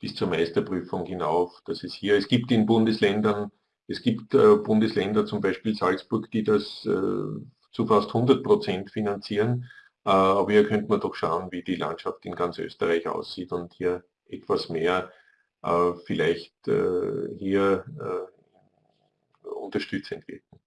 bis zur Meisterprüfung hinauf, dass es hier, es gibt in Bundesländern, es gibt Bundesländer, zum Beispiel Salzburg, die das zu fast 100 Prozent finanzieren. aber hier könnte man doch schauen, wie die Landschaft in ganz Österreich aussieht und hier etwas mehr vielleicht hier unterstützend wirken.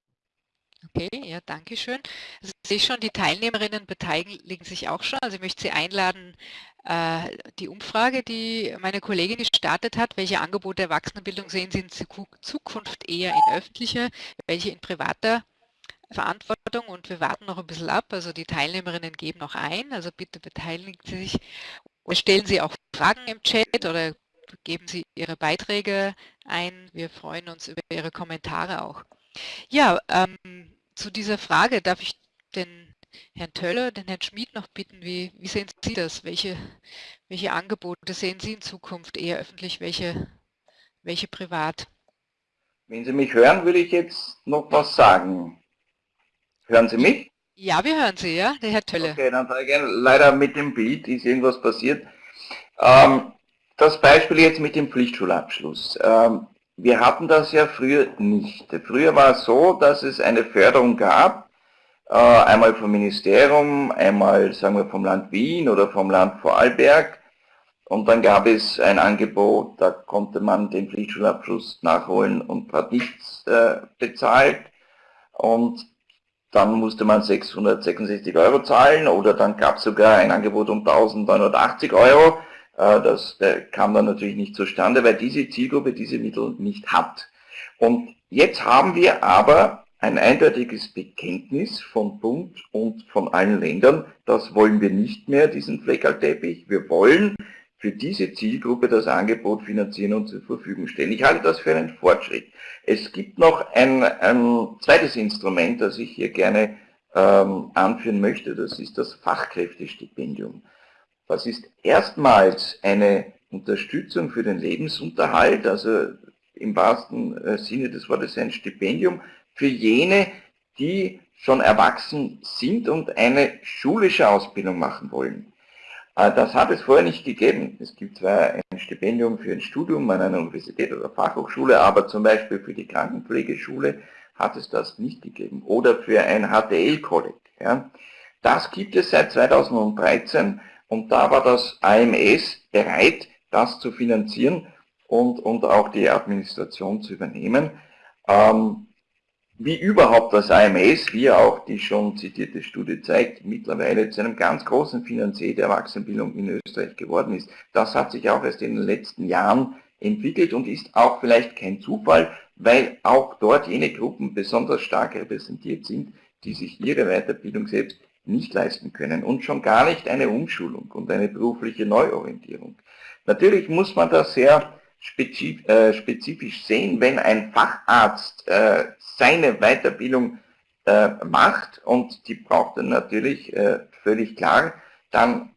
Okay, ja, danke schön. Also ich sehe schon, die Teilnehmerinnen beteiligen sich auch schon. Also ich möchte Sie einladen, äh, die Umfrage, die meine Kollegin gestartet hat, welche Angebote Erwachsenenbildung sehen Sie in Zukunft eher in öffentlicher, welche in privater Verantwortung und wir warten noch ein bisschen ab. Also die Teilnehmerinnen geben noch ein, also bitte beteiligen Sie sich oder stellen Sie auch Fragen im Chat oder geben Sie Ihre Beiträge ein. Wir freuen uns über Ihre Kommentare auch. Ja, ähm, zu dieser Frage darf ich den Herrn Töller, den Herrn Schmid noch bitten, wie, wie sehen Sie das? Welche, welche Angebote sehen Sie in Zukunft eher öffentlich, welche, welche privat? Wenn Sie mich hören, würde ich jetzt noch was sagen. Hören Sie mich? Ja, wir hören Sie, ja, der Herr Tölle. Okay, dann sage ich gerne, leider mit dem Bild ist irgendwas passiert. Ähm, das Beispiel jetzt mit dem Pflichtschulabschluss. Ähm, wir hatten das ja früher nicht. Früher war es so, dass es eine Förderung gab, äh, einmal vom Ministerium, einmal sagen wir vom Land Wien oder vom Land Vorarlberg. Und dann gab es ein Angebot, da konnte man den Pflichtschulabschluss nachholen und hat nichts äh, bezahlt. Und dann musste man 666 Euro zahlen oder dann gab es sogar ein Angebot um 1980 Euro. Äh, das kam dann natürlich nicht zustande, weil diese Zielgruppe diese Mittel nicht hat. Und jetzt haben wir aber ein eindeutiges Bekenntnis von Bund und von allen Ländern, das wollen wir nicht mehr, diesen Fleckerlteppich. Wir wollen für diese Zielgruppe das Angebot finanzieren und zur Verfügung stellen. Ich halte das für einen Fortschritt. Es gibt noch ein, ein zweites Instrument, das ich hier gerne ähm, anführen möchte, das ist das Fachkräftestipendium. Das ist erstmals eine Unterstützung für den Lebensunterhalt, also im wahrsten äh, Sinne des Wortes ein Stipendium für jene, die schon erwachsen sind und eine schulische Ausbildung machen wollen. Äh, das hat es vorher nicht gegeben. Es gibt zwar ein Stipendium für ein Studium an einer Universität oder Fachhochschule, aber zum Beispiel für die Krankenpflegeschule hat es das nicht gegeben. Oder für ein HTL-Kolleg. Ja. Das gibt es seit 2013 und da war das AMS bereit, das zu finanzieren und, und auch die Administration zu übernehmen. Ähm, wie überhaupt das AMS, wie auch die schon zitierte Studie zeigt, mittlerweile zu einem ganz großen Finanzier der Erwachsenenbildung in Österreich geworden ist. Das hat sich auch erst in den letzten Jahren entwickelt und ist auch vielleicht kein Zufall, weil auch dort jene Gruppen besonders stark repräsentiert sind, die sich ihre Weiterbildung selbst nicht leisten können und schon gar nicht eine Umschulung und eine berufliche Neuorientierung. Natürlich muss man das sehr äh, spezifisch sehen, wenn ein Facharzt äh, seine Weiterbildung äh, macht und die braucht er natürlich völlig klar, dann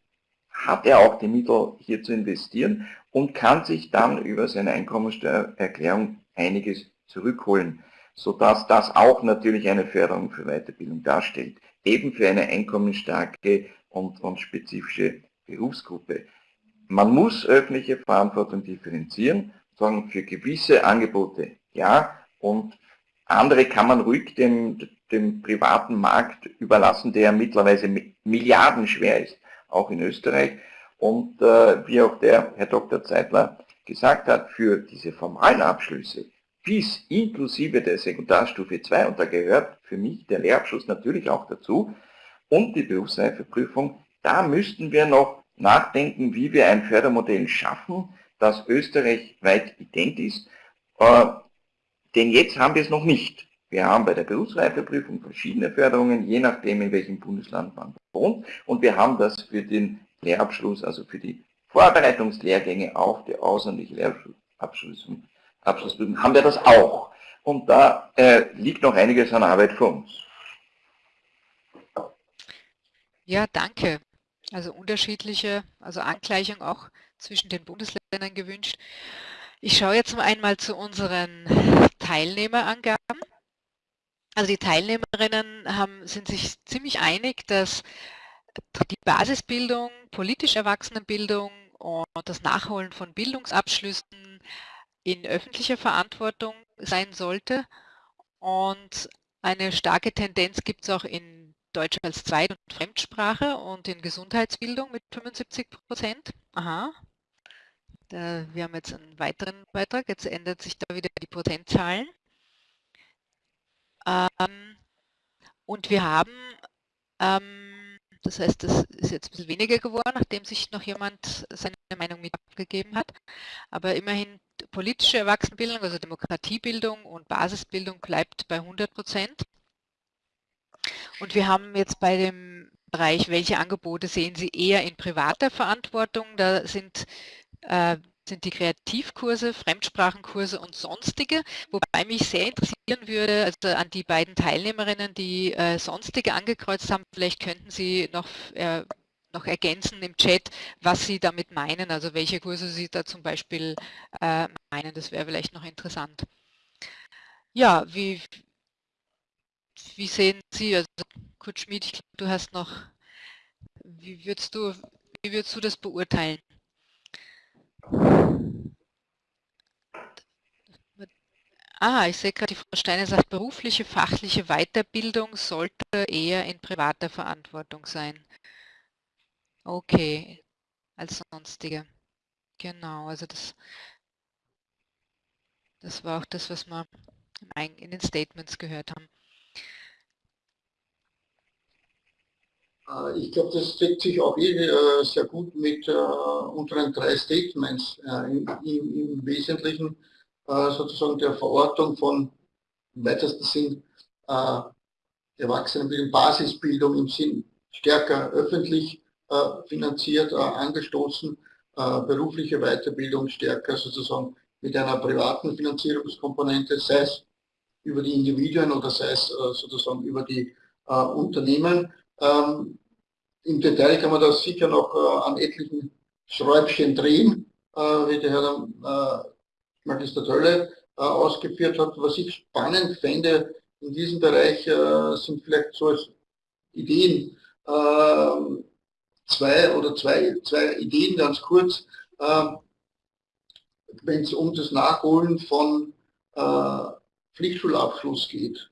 hat er auch die Mittel hier zu investieren und kann sich dann über seine Einkommensteuererklärung einiges zurückholen, sodass das auch natürlich eine Förderung für Weiterbildung darstellt eben für eine einkommensstarke und, und spezifische Berufsgruppe. Man muss öffentliche Verantwortung differenzieren, sagen für gewisse Angebote ja und andere kann man ruhig dem, dem privaten Markt überlassen, der mittlerweile milliardenschwer ist, auch in Österreich. Und äh, wie auch der Herr Dr. Zeitler gesagt hat, für diese formalen Abschlüsse bis inklusive der Sekundarstufe 2 und da gehört für mich der Lehrabschluss natürlich auch dazu und die Berufsreifeprüfung, da müssten wir noch nachdenken, wie wir ein Fördermodell schaffen, das österreichweit ident ist, äh, denn jetzt haben wir es noch nicht. Wir haben bei der Berufsreifeprüfung verschiedene Förderungen, je nachdem in welchem Bundesland man wohnt und wir haben das für den Lehrabschluss, also für die Vorbereitungslehrgänge auf die außerordentliche Lehrabschlussprüfung Abschlussprüfung haben wir das auch. Und da äh, liegt noch einiges an Arbeit vor uns. Ja, danke. Also unterschiedliche, also Angleichung auch zwischen den Bundesländern gewünscht. Ich schaue jetzt mal einmal zu unseren Teilnehmerangaben. Also die Teilnehmerinnen haben, sind sich ziemlich einig, dass die Basisbildung, politisch Erwachsenenbildung und das Nachholen von Bildungsabschlüssen in öffentlicher Verantwortung sein sollte. Und eine starke Tendenz gibt es auch in Deutsch als Zweit- und Fremdsprache und in Gesundheitsbildung mit 75 Prozent. Da, wir haben jetzt einen weiteren Beitrag. Jetzt ändert sich da wieder die Prozentzahlen. Ähm, und wir haben, ähm, das heißt, das ist jetzt ein bisschen weniger geworden, nachdem sich noch jemand seine Meinung mit abgegeben hat. Aber immerhin politische Erwachsenenbildung, also Demokratiebildung und Basisbildung bleibt bei 100 Prozent. Und wir haben jetzt bei dem Bereich, welche Angebote sehen Sie eher in privater Verantwortung? Da sind äh, sind die Kreativkurse, Fremdsprachenkurse und sonstige, wobei mich sehr interessieren würde, also an die beiden Teilnehmerinnen, die äh, sonstige angekreuzt haben, vielleicht könnten Sie noch, äh, noch ergänzen im Chat, was Sie damit meinen, also welche Kurse Sie da zum Beispiel äh, meinen, das wäre vielleicht noch interessant. Ja, wie, wie sehen Sie, also Kurt Schmid, ich glaube, du hast noch, wie würdest du, wie würdest du das beurteilen? Ah, ich sehe gerade, die Frau Steiner sagt, berufliche, fachliche Weiterbildung sollte eher in privater Verantwortung sein. Okay, als sonstige. Genau, also das, das war auch das, was wir in den Statements gehört haben. Ich glaube, das deckt sich auch eh, äh, sehr gut mit äh, unseren drei Statements. Im, im, Wesentlichen sozusagen der Verortung von im weitesten Sinn Erwachsenenbildung, Basisbildung im Sinn stärker öffentlich finanziert, angestoßen, berufliche Weiterbildung stärker sozusagen mit einer privaten Finanzierungskomponente, sei es über die Individuen oder sei es sozusagen über die Unternehmen. Ähm, Im Detail kann man das sicher noch äh, an etlichen Schräubchen drehen, äh, wie der Herr äh, Magister Tölle äh, ausgeführt hat. Was ich spannend fände in diesem Bereich äh, sind vielleicht so Ideen, ähm, zwei oder zwei, zwei Ideen ganz kurz, ähm, wenn es um das Nachholen von äh, Pflichtschulabschluss geht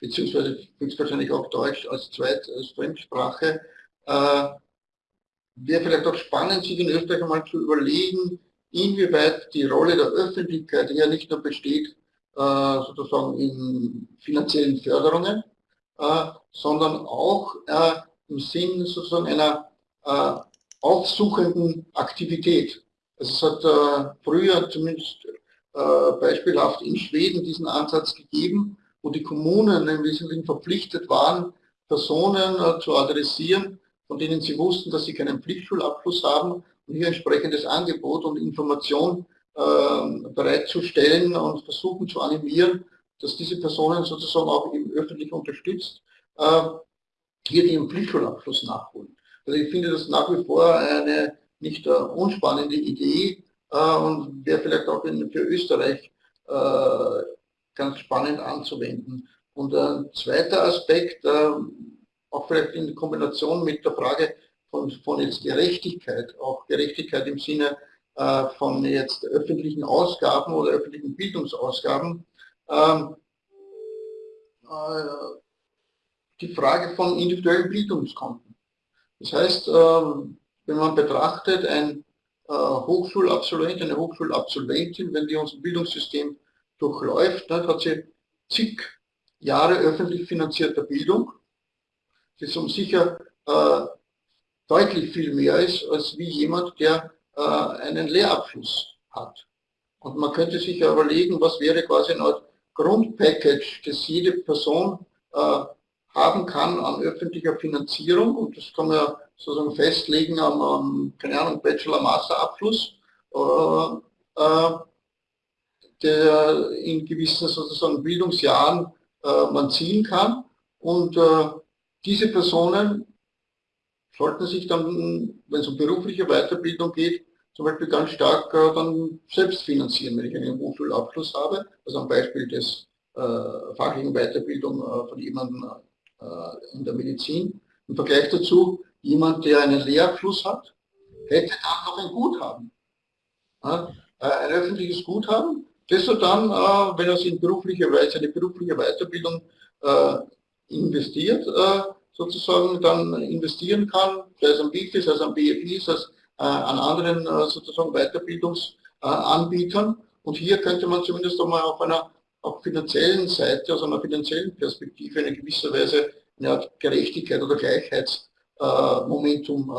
beziehungsweise höchstwahrscheinlich auch Deutsch als Zweit-, als Fremdsprache. Äh, Wäre vielleicht auch spannend, sich in Österreich einmal zu überlegen, inwieweit die Rolle der Öffentlichkeit hier nicht nur besteht, äh, sozusagen in finanziellen Förderungen, äh, sondern auch äh, im Sinn sozusagen einer äh, aufsuchenden Aktivität. Also es hat äh, früher zumindest beispielhaft in Schweden diesen Ansatz gegeben, wo die Kommunen im Wesentlichen verpflichtet waren, Personen äh, zu adressieren, von denen sie wussten, dass sie keinen Pflichtschulabschluss haben und hier entsprechendes Angebot und Information äh, bereitzustellen und versuchen zu animieren, dass diese Personen sozusagen auch eben öffentlich unterstützt, äh, hier den Pflichtschulabschluss nachholen. Also ich finde das nach wie vor eine nicht äh, unspannende Idee äh, und wäre vielleicht auch für Österreich ganz spannend anzuwenden. Und ein zweiter Aspekt, äh, auch vielleicht in Kombination mit der Frage von, von jetzt Gerechtigkeit, auch Gerechtigkeit im Sinne äh, von jetzt öffentlichen Ausgaben oder öffentlichen Bildungsausgaben, ähm, äh, die Frage von individuellen Bildungskonten. Das heißt, wenn man betrachtet, ein Hochschulabsolvent, eine Hochschulabsolventin, wenn die unser Bildungssystem durchläuft, ne, hat sie zig Jahre öffentlich finanzierter Bildung, das um sicher äh, deutlich viel mehr ist, als wie jemand, der äh, einen Lehrabschluss hat. Und man könnte sich ja überlegen, was wäre quasi ein Grundpackage, das jede Person äh, haben kann an öffentlicher Finanzierung und das kann man ja sozusagen festlegen am, am keine Ahnung, Bachelor-Master-Abschluss. Äh, äh, der in gewissen sozusagen Bildungsjahren äh, man ziehen kann. Und äh, diese Personen sollten sich dann, wenn es um berufliche Weiterbildung geht, zum Beispiel ganz stark äh, dann selbst finanzieren, wenn ich einen Hochschulabschluss habe. Also am Beispiel des äh, fachlichen Weiterbildung äh, von jemandem äh, in der Medizin. Im Vergleich dazu, jemand, der einen Lehrabschluss hat, hätte dann noch ein Guthaben. Ja, ein öffentliches Guthaben, das er dann, äh, wenn sich in beruflicher Weise, eine berufliche Weiterbildung äh, investiert, äh, sozusagen dann investieren kann, sei es am BIFI, sei es am BFI, sei es äh, an anderen äh, sozusagen Weiterbildungsanbietern. Und hier könnte man zumindest einmal auf einer auf finanziellen Seite, aus einer finanziellen Perspektive in gewisser Weise eine Art Gerechtigkeit oder Gleichheitsmomentum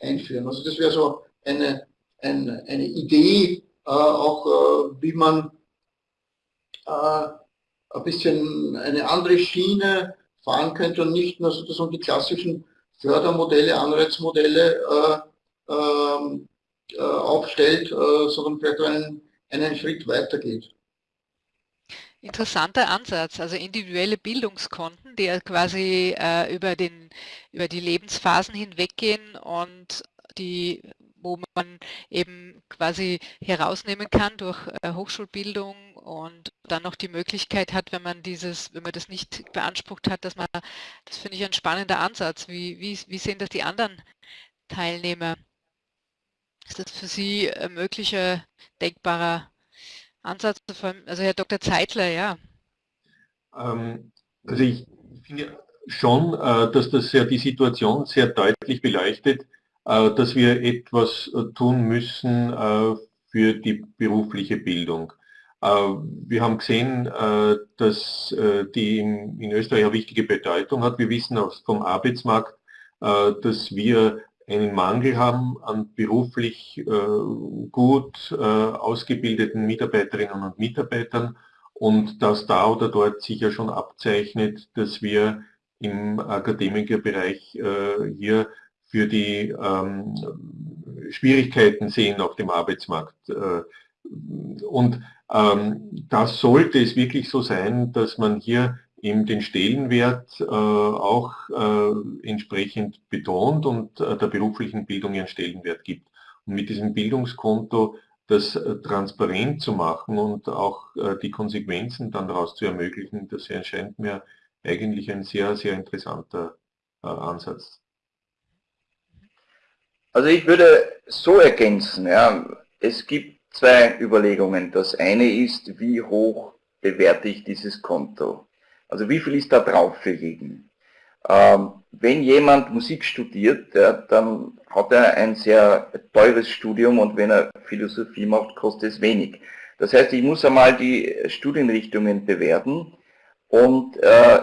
einführen. Also das wäre so eine, eine, eine Idee, auch äh, wie man äh, ein bisschen eine andere Schiene fahren könnte und nicht nur sozusagen die klassischen Fördermodelle, Anreizmodelle äh, ähm, äh, aufstellt, äh, sondern vielleicht einen, einen Schritt weiter geht. Interessanter Ansatz, also individuelle Bildungskonten, die quasi äh, über, den, über die Lebensphasen hinweggehen und die wo man eben quasi herausnehmen kann durch äh, Hochschulbildung und dann noch die Möglichkeit hat, wenn man dieses, wenn man das nicht beansprucht hat, dass man, das finde ich ein spannender Ansatz. Wie, wie, wie sehen das die anderen Teilnehmer? Ist das für Sie ein möglicher, denkbarer Ansatz? Also Herr Dr. Zeitler, ja. Ähm, also ich finde schon, äh, dass das ja die Situation sehr deutlich beleuchtet, dass wir etwas äh, tun müssen äh, für die berufliche Bildung. Wir haben gesehen, dass die in Österreich eine wichtige Bedeutung hat. Wir wissen auch vom Arbeitsmarkt, dass wir einen Mangel haben an beruflich gut ausgebildeten Mitarbeiterinnen und Mitarbeitern und dass da oder dort sich ja schon abzeichnet, dass wir im Akademikerbereich hier für die ähm, Schwierigkeiten sehen auf dem Arbeitsmarkt. Äh, und ähm, das sollte es wirklich so sein, dass man hier eben den Stellenwert äh, auch äh, entsprechend betont und äh, der beruflichen Bildung ihren Stellenwert gibt. Und mit diesem Bildungskonto das äh, transparent zu machen und auch äh, die Konsequenzen dann daraus zu ermöglichen, das erscheint mir eigentlich ein sehr, sehr interessanter Ansatz. Also ich würde so ergänzen, ja, es gibt zwei Überlegungen. Das eine ist, wie hoch bewerte ich dieses Konto? Also wie viel ist da drauf für jeden? Ähm, wenn jemand Musik studiert, ja, dann hat er ein sehr teures Studium und wenn er Philosophie macht, kostet es wenig. Das heißt, ich muss einmal die Studienrichtungen bewerten und äh,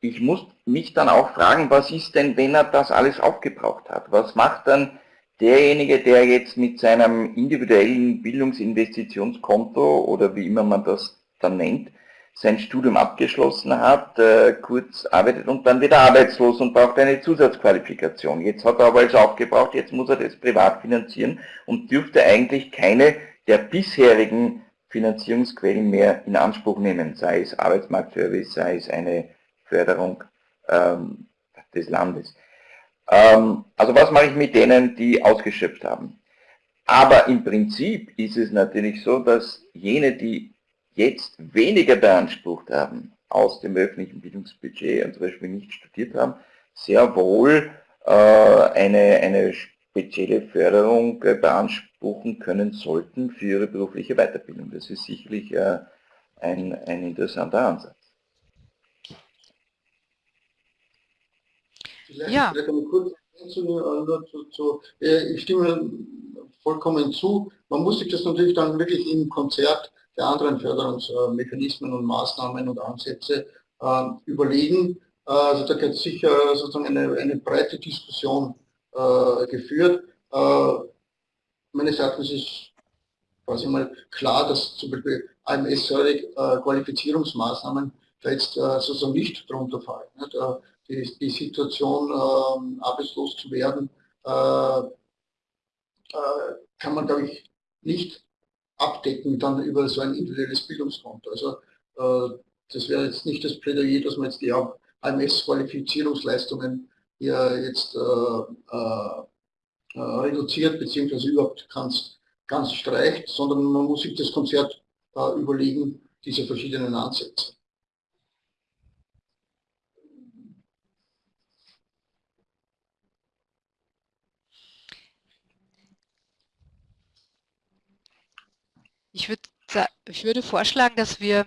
ich muss mich dann auch fragen, was ist denn, wenn er das alles aufgebraucht hat? Was macht dann derjenige, der jetzt mit seinem individuellen Bildungsinvestitionskonto oder wie immer man das dann nennt, sein Studium abgeschlossen hat, äh, kurz arbeitet und dann wieder arbeitslos und braucht eine Zusatzqualifikation. Jetzt hat er aber alles aufgebraucht, jetzt muss er das privat finanzieren und dürfte eigentlich keine der bisherigen Finanzierungsquellen mehr in Anspruch nehmen, sei es Arbeitsmarktservice, sei es eine Förderung ähm, des Landes. Ähm, also was mache ich mit denen, die ausgeschöpft haben? Aber im Prinzip ist es natürlich so, dass jene, die jetzt weniger beansprucht haben aus dem öffentlichen Bildungsbudget und zum Beispiel nicht studiert haben, sehr wohl äh, eine, eine spezielle Förderung äh, beanspruchen können sollten für ihre berufliche Weiterbildung. Das ist sicherlich äh, ein, ein interessanter Ansatz. Vielleicht, ja. vielleicht eine kurze Ergänzung zu, zu, ich stimme vollkommen zu. Man muss sich das natürlich dann wirklich im Konzert der anderen Förderungsmechanismen und Maßnahmen und Ansätze äh, überlegen. Äh, also da wird sicher sozusagen eine, eine breite Diskussion äh, geführt. Äh, meines Erachtens ist quasi mal klar, dass zum Beispiel AMS-Qualifizierungsmaßnahmen da jetzt äh, sozusagen nicht drunter fallen. Nicht? Äh, die, die Situation, äh, arbeitslos zu werden, äh, äh, kann man, glaube ich, nicht abdecken dann über so ein individuelles Bildungskonto. Also äh, das wäre jetzt nicht das Plädoyer, dass man jetzt die AMS-Qualifizierungsleistungen hier jetzt äh, äh, reduziert, beziehungsweise überhaupt ganz, ganz streicht, sondern man muss sich das Konzert überlegen, diese verschiedenen Ansätze. Ich, würd, ich würde vorschlagen, dass wir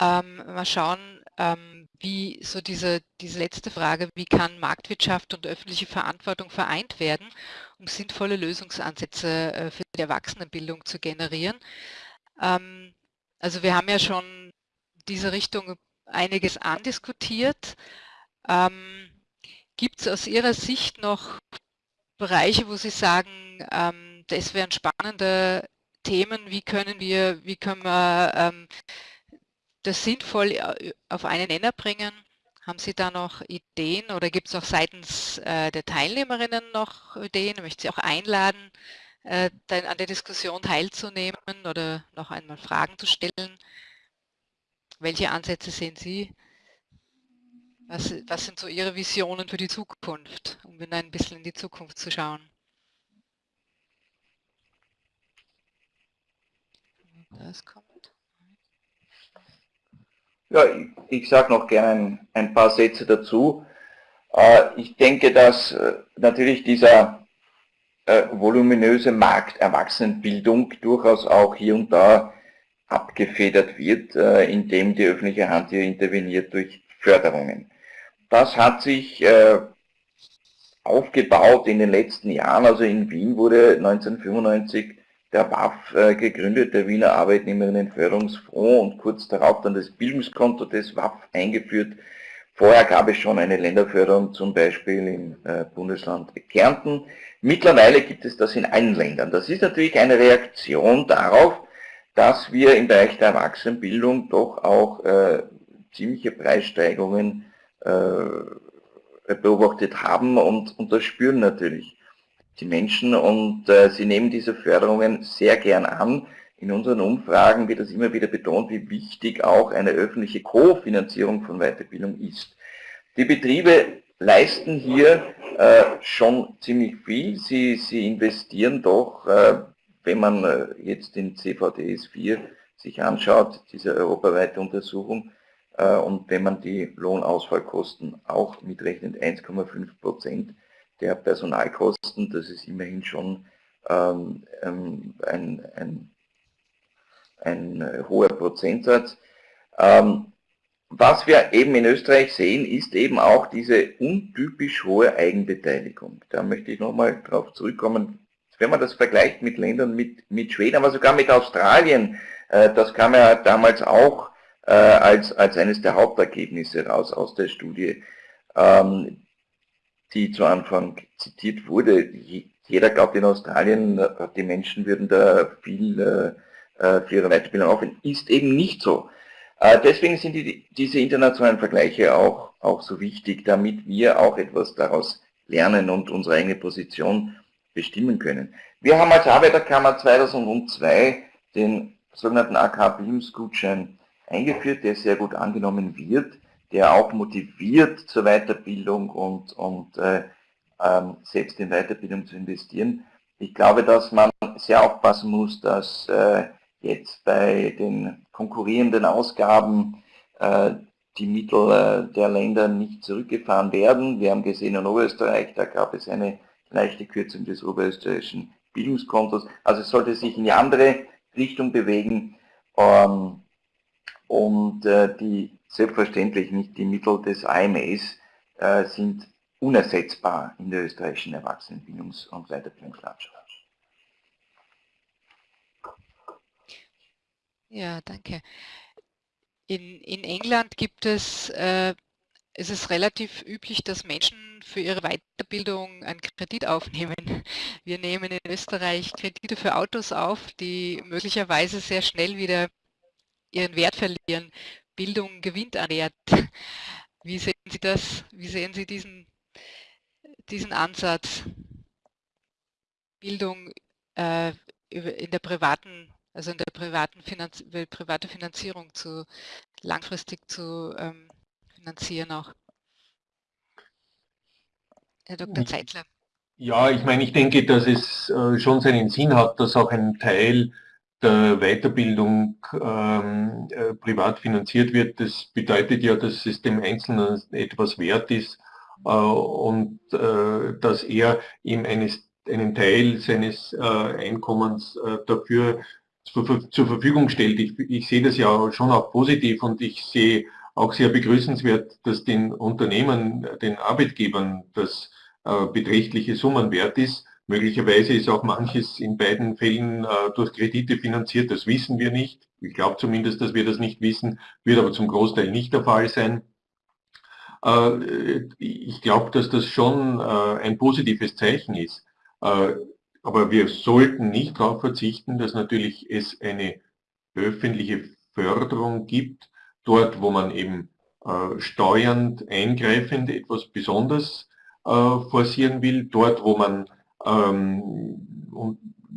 ähm, mal schauen, ähm, wie so diese, diese letzte Frage, wie kann Marktwirtschaft und öffentliche Verantwortung vereint werden, um sinnvolle Lösungsansätze äh, für die Erwachsenenbildung zu generieren. Ähm, also wir haben ja schon diese Richtung einiges andiskutiert. Ähm, Gibt es aus Ihrer Sicht noch Bereiche, wo Sie sagen, ähm, das wären spannende Themen, wie können wir, wie können wir ähm, das sinnvoll äh, auf einen Nenner bringen? Haben Sie da noch Ideen oder gibt es auch seitens äh, der Teilnehmerinnen noch Ideen? Möchte Sie auch einladen, äh, an der Diskussion teilzunehmen oder noch einmal Fragen zu stellen. Welche Ansätze sehen Sie? Was, was sind so Ihre Visionen für die Zukunft, um ein bisschen in die Zukunft zu schauen? Das kommt. Ja, ich, ich sage noch gerne ein, paar Sätze dazu. Äh, ich denke, dass äh, natürlich dieser äh, voluminöse Markt Erwachsenenbildung durchaus auch hier und da abgefedert wird, indem die öffentliche Hand hier interveniert durch Förderungen. Das hat sich aufgebaut in den letzten Jahren. Also in Wien wurde 1995 der WAF äh, gegründet, der Wiener Arbeitnehmerinnenförderungsfonds und kurz darauf dann das Bildungskonto des WAF eingeführt. Vorher gab es schon eine Länderförderung, zum Beispiel im äh, Bundesland Kärnten. Mittlerweile gibt es das in allen Ländern. Das ist natürlich eine Reaktion darauf, dass wir im Bereich der Erwachsenenbildung doch auch äh, ziemliche Preissteigerungen äh, beobachtet haben und, und das spüren natürlich die Menschen und äh, sie nehmen diese Förderungen sehr gern an. In unseren Umfragen wird das immer wieder betont, wie wichtig auch eine öffentliche Kofinanzierung von Weiterbildung ist. Die Betriebe leisten hier äh, schon ziemlich viel. Sie, sie investieren doch, äh, wenn man äh, jetzt den CVDS 4 sich anschaut, diese europaweite Untersuchung, äh, und wenn man die Lohnausfallkosten auch mitrechnet, 1,5 Prozent, der Personalkosten, das ist immerhin schon ähm, ähm, ein, ein, ein äh, hoher Prozentsatz. Ähm, was wir eben in Österreich sehen, ist eben auch diese untypisch hohe Eigenbeteiligung. Da möchte ich nochmal darauf zurückkommen. Wenn man das vergleicht mit Ländern mit, mit Schweden, aber sogar mit Australien, äh, das kam ja damals auch äh, als, als eines der Hauptergebnisse raus aus der Studie. Ähm, die zu Anfang zitiert wurde. Jeder glaubt in Australien, die Menschen würden da viel äh, äh, für ihre Weiterbildung aufwenden. Ist eben nicht so. Äh, deswegen sind die, diese internationalen Vergleiche auch, auch so wichtig, damit wir auch etwas daraus lernen und unsere eigene Position bestimmen können. Wir haben als Arbeiterkammer 2002 den sogenannten AK-Bildungsgutschein eingeführt, der sehr gut angenommen wird der auch motiviert zur Weiterbildung und, und äh, ähm, selbst in Weiterbildung zu investieren. Ich glaube, dass man sehr aufpassen muss, dass äh, jetzt bei den konkurrierenden Ausgaben äh, die Mittel äh, der Länder nicht zurückgefahren werden. Wir haben gesehen in Oberösterreich, da gab es eine leichte Kürzung des oberösterreichischen Bildungskontos. Also es sollte sich in die andere Richtung bewegen. Ähm, und äh, die selbstverständlich nicht die Mittel des AMS äh, sind unersetzbar in der österreichischen Erwachsenenbildungs- und Weiterbildungslandschaft. Ja, danke. In, in England gibt es, äh, es ist relativ üblich, dass Menschen für ihre Weiterbildung einen Kredit aufnehmen. Wir nehmen in Österreich Kredite für Autos auf, die möglicherweise sehr schnell wieder ihren Wert verlieren. Bildung gewinnt an Wert. Wie sehen Sie das? Wie sehen Sie diesen, diesen Ansatz? Bildung äh, in der privaten, also in der privaten Finanz private Finanzierung zu langfristig zu ähm, finanzieren auch. Herr Dr. Zeitler. Ja, ich meine, ich denke, dass es äh, schon seinen Sinn hat, dass auch ein Teil der Weiterbildung ähm, äh, privat finanziert wird, das bedeutet ja, dass es dem Einzelnen etwas wert ist äh, und äh, dass er ihm eines, einen Teil seines äh, Einkommens äh, dafür zur, zur, Verfügung stellt. Ich, ich, sehe das ja schon auch positiv und ich sehe auch sehr begrüßenswert, dass den Unternehmen, den Arbeitgebern das äh, beträchtliche Summen wert ist. Möglicherweise ist auch manches in beiden Fällen äh, durch Kredite finanziert, das wissen wir nicht. Ich glaube zumindest, dass wir das nicht wissen, wird aber zum Großteil nicht der Fall sein. Äh, ich glaube, dass das schon ein positives Zeichen ist. Aber wir sollten nicht darauf verzichten, dass natürlich es eine öffentliche Förderung gibt, dort wo man eben steuernd eingreifend etwas besonders forcieren will, dort wo man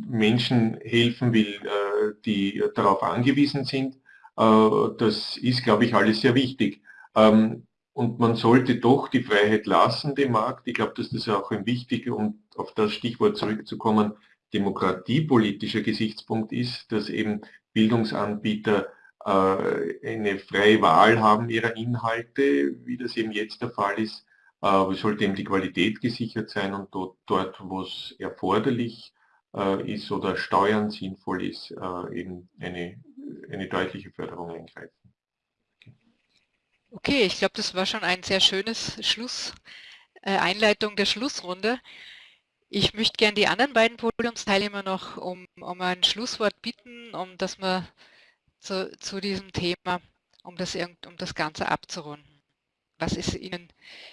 Menschen helfen will, äh, die darauf angewiesen sind. Äh, das ist, glaube ich, alles sehr wichtig. Ähm, und man sollte doch die Freiheit lassen, dem Markt. Ich glaube, dass das auch ein wichtiger, um auf das Stichwort zurückzukommen, demokratiepolitischer Gesichtspunkt ist, dass eben Bildungsanbieter äh, eine freie Wahl haben ihrer Inhalte, wie das eben jetzt der Fall ist, äh, sollte eben die Qualität gesichert sein und dort, dort wo es erforderlich äh, ist oder Steuern sinnvoll ist, äh, eben eine, eine deutliche Förderung eingreifen. Okay, ich glaube, das war schon ein sehr schönes Schluss, äh, Einleitung der Schlussrunde. Ich möchte gerne die anderen beiden Podiumsteilnehmer noch um, um ein Schlusswort bitten, um dass wir zu, zu diesem Thema, um das, um das Ganze abzurunden. Was ist Ihnen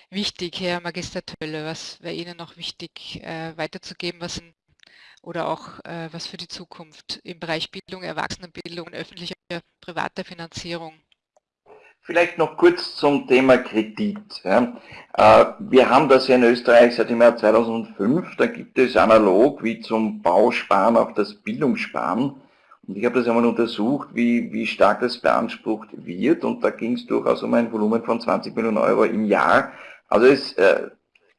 wichtig, Herr Magister Tölle? Was wäre Ihnen noch wichtig äh, weiterzugeben, was oder auch äh, was für die Zukunft im Bereich Bildung, Erwachsenenbildung und öffentlicher privater Finanzierung? Vielleicht noch kurz zum Thema Kredit. Ja. Äh, wir haben das ja in Österreich seit dem Jahr 2005. Da gibt es analog wie zum Bausparen auch das Bildungssparen. Und ich habe das einmal untersucht, wie, wie stark das beansprucht wird und da ging es durchaus um ein Volumen von 20 Millionen Euro im Jahr. Also es, äh,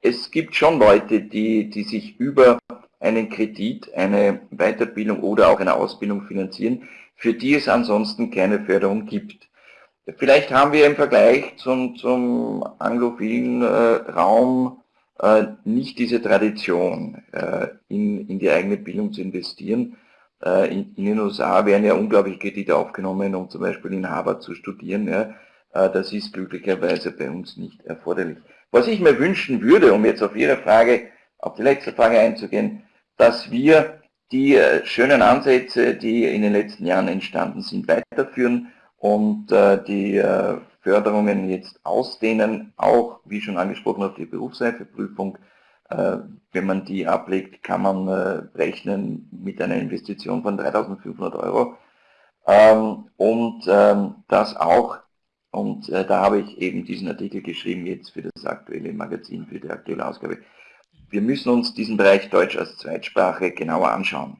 es gibt schon Leute, die, die sich über einen Kredit, eine Weiterbildung oder auch eine Ausbildung finanzieren, für die es ansonsten keine Förderung gibt. Vielleicht haben wir im Vergleich zum, zum anglophilen äh, Raum äh, nicht diese Tradition, äh, in, in die eigene Bildung zu investieren. Äh, in, den USA werden ja unglaublich Kredite aufgenommen, um zum Beispiel in Harvard zu studieren. Äh, das ist glücklicherweise bei uns nicht erforderlich. Was ich mir wünschen würde, um jetzt auf Ihre Frage, auf die letzte Frage einzugehen, dass wir die äh, schönen Ansätze, die in den letzten Jahren entstanden sind, weiterführen und die Förderungen jetzt ausdehnen, auch, wie schon angesprochen, auf die Berufsreifeprüfung, wenn man die ablegt, kann man äh, rechnen mit einer Investition von 3.500 Euro. Ähm, und ähm, das auch, und äh, da habe ich eben diesen Artikel geschrieben jetzt für das aktuelle Magazin, für die aktuelle Ausgabe. Wir müssen uns diesen Bereich Deutsch als Zweitsprache genauer anschauen.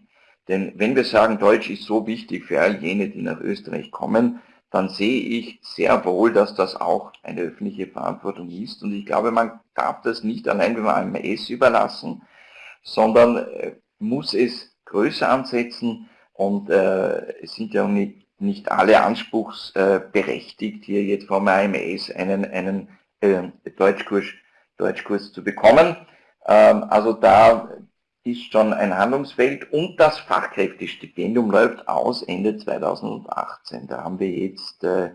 Denn wenn wir sagen, Deutsch ist so wichtig für all jene, die nach Österreich kommen, dann sehe ich sehr wohl, dass das auch eine öffentliche Verantwortung ist. Und ich glaube, man darf das nicht allein dem AMS überlassen, sondern äh, muss es größer ansetzen. Und äh, es sind ja nicht, nicht alle anspruchsberechtigt, hier jetzt vom AMS einen, einen äh, Deutschkurs, Deutschkurs zu bekommen. Ähm, also da ist schon ein Handlungsfeld und das Fachkräftestipendium läuft aus Ende 2018. Da haben wir jetzt äh,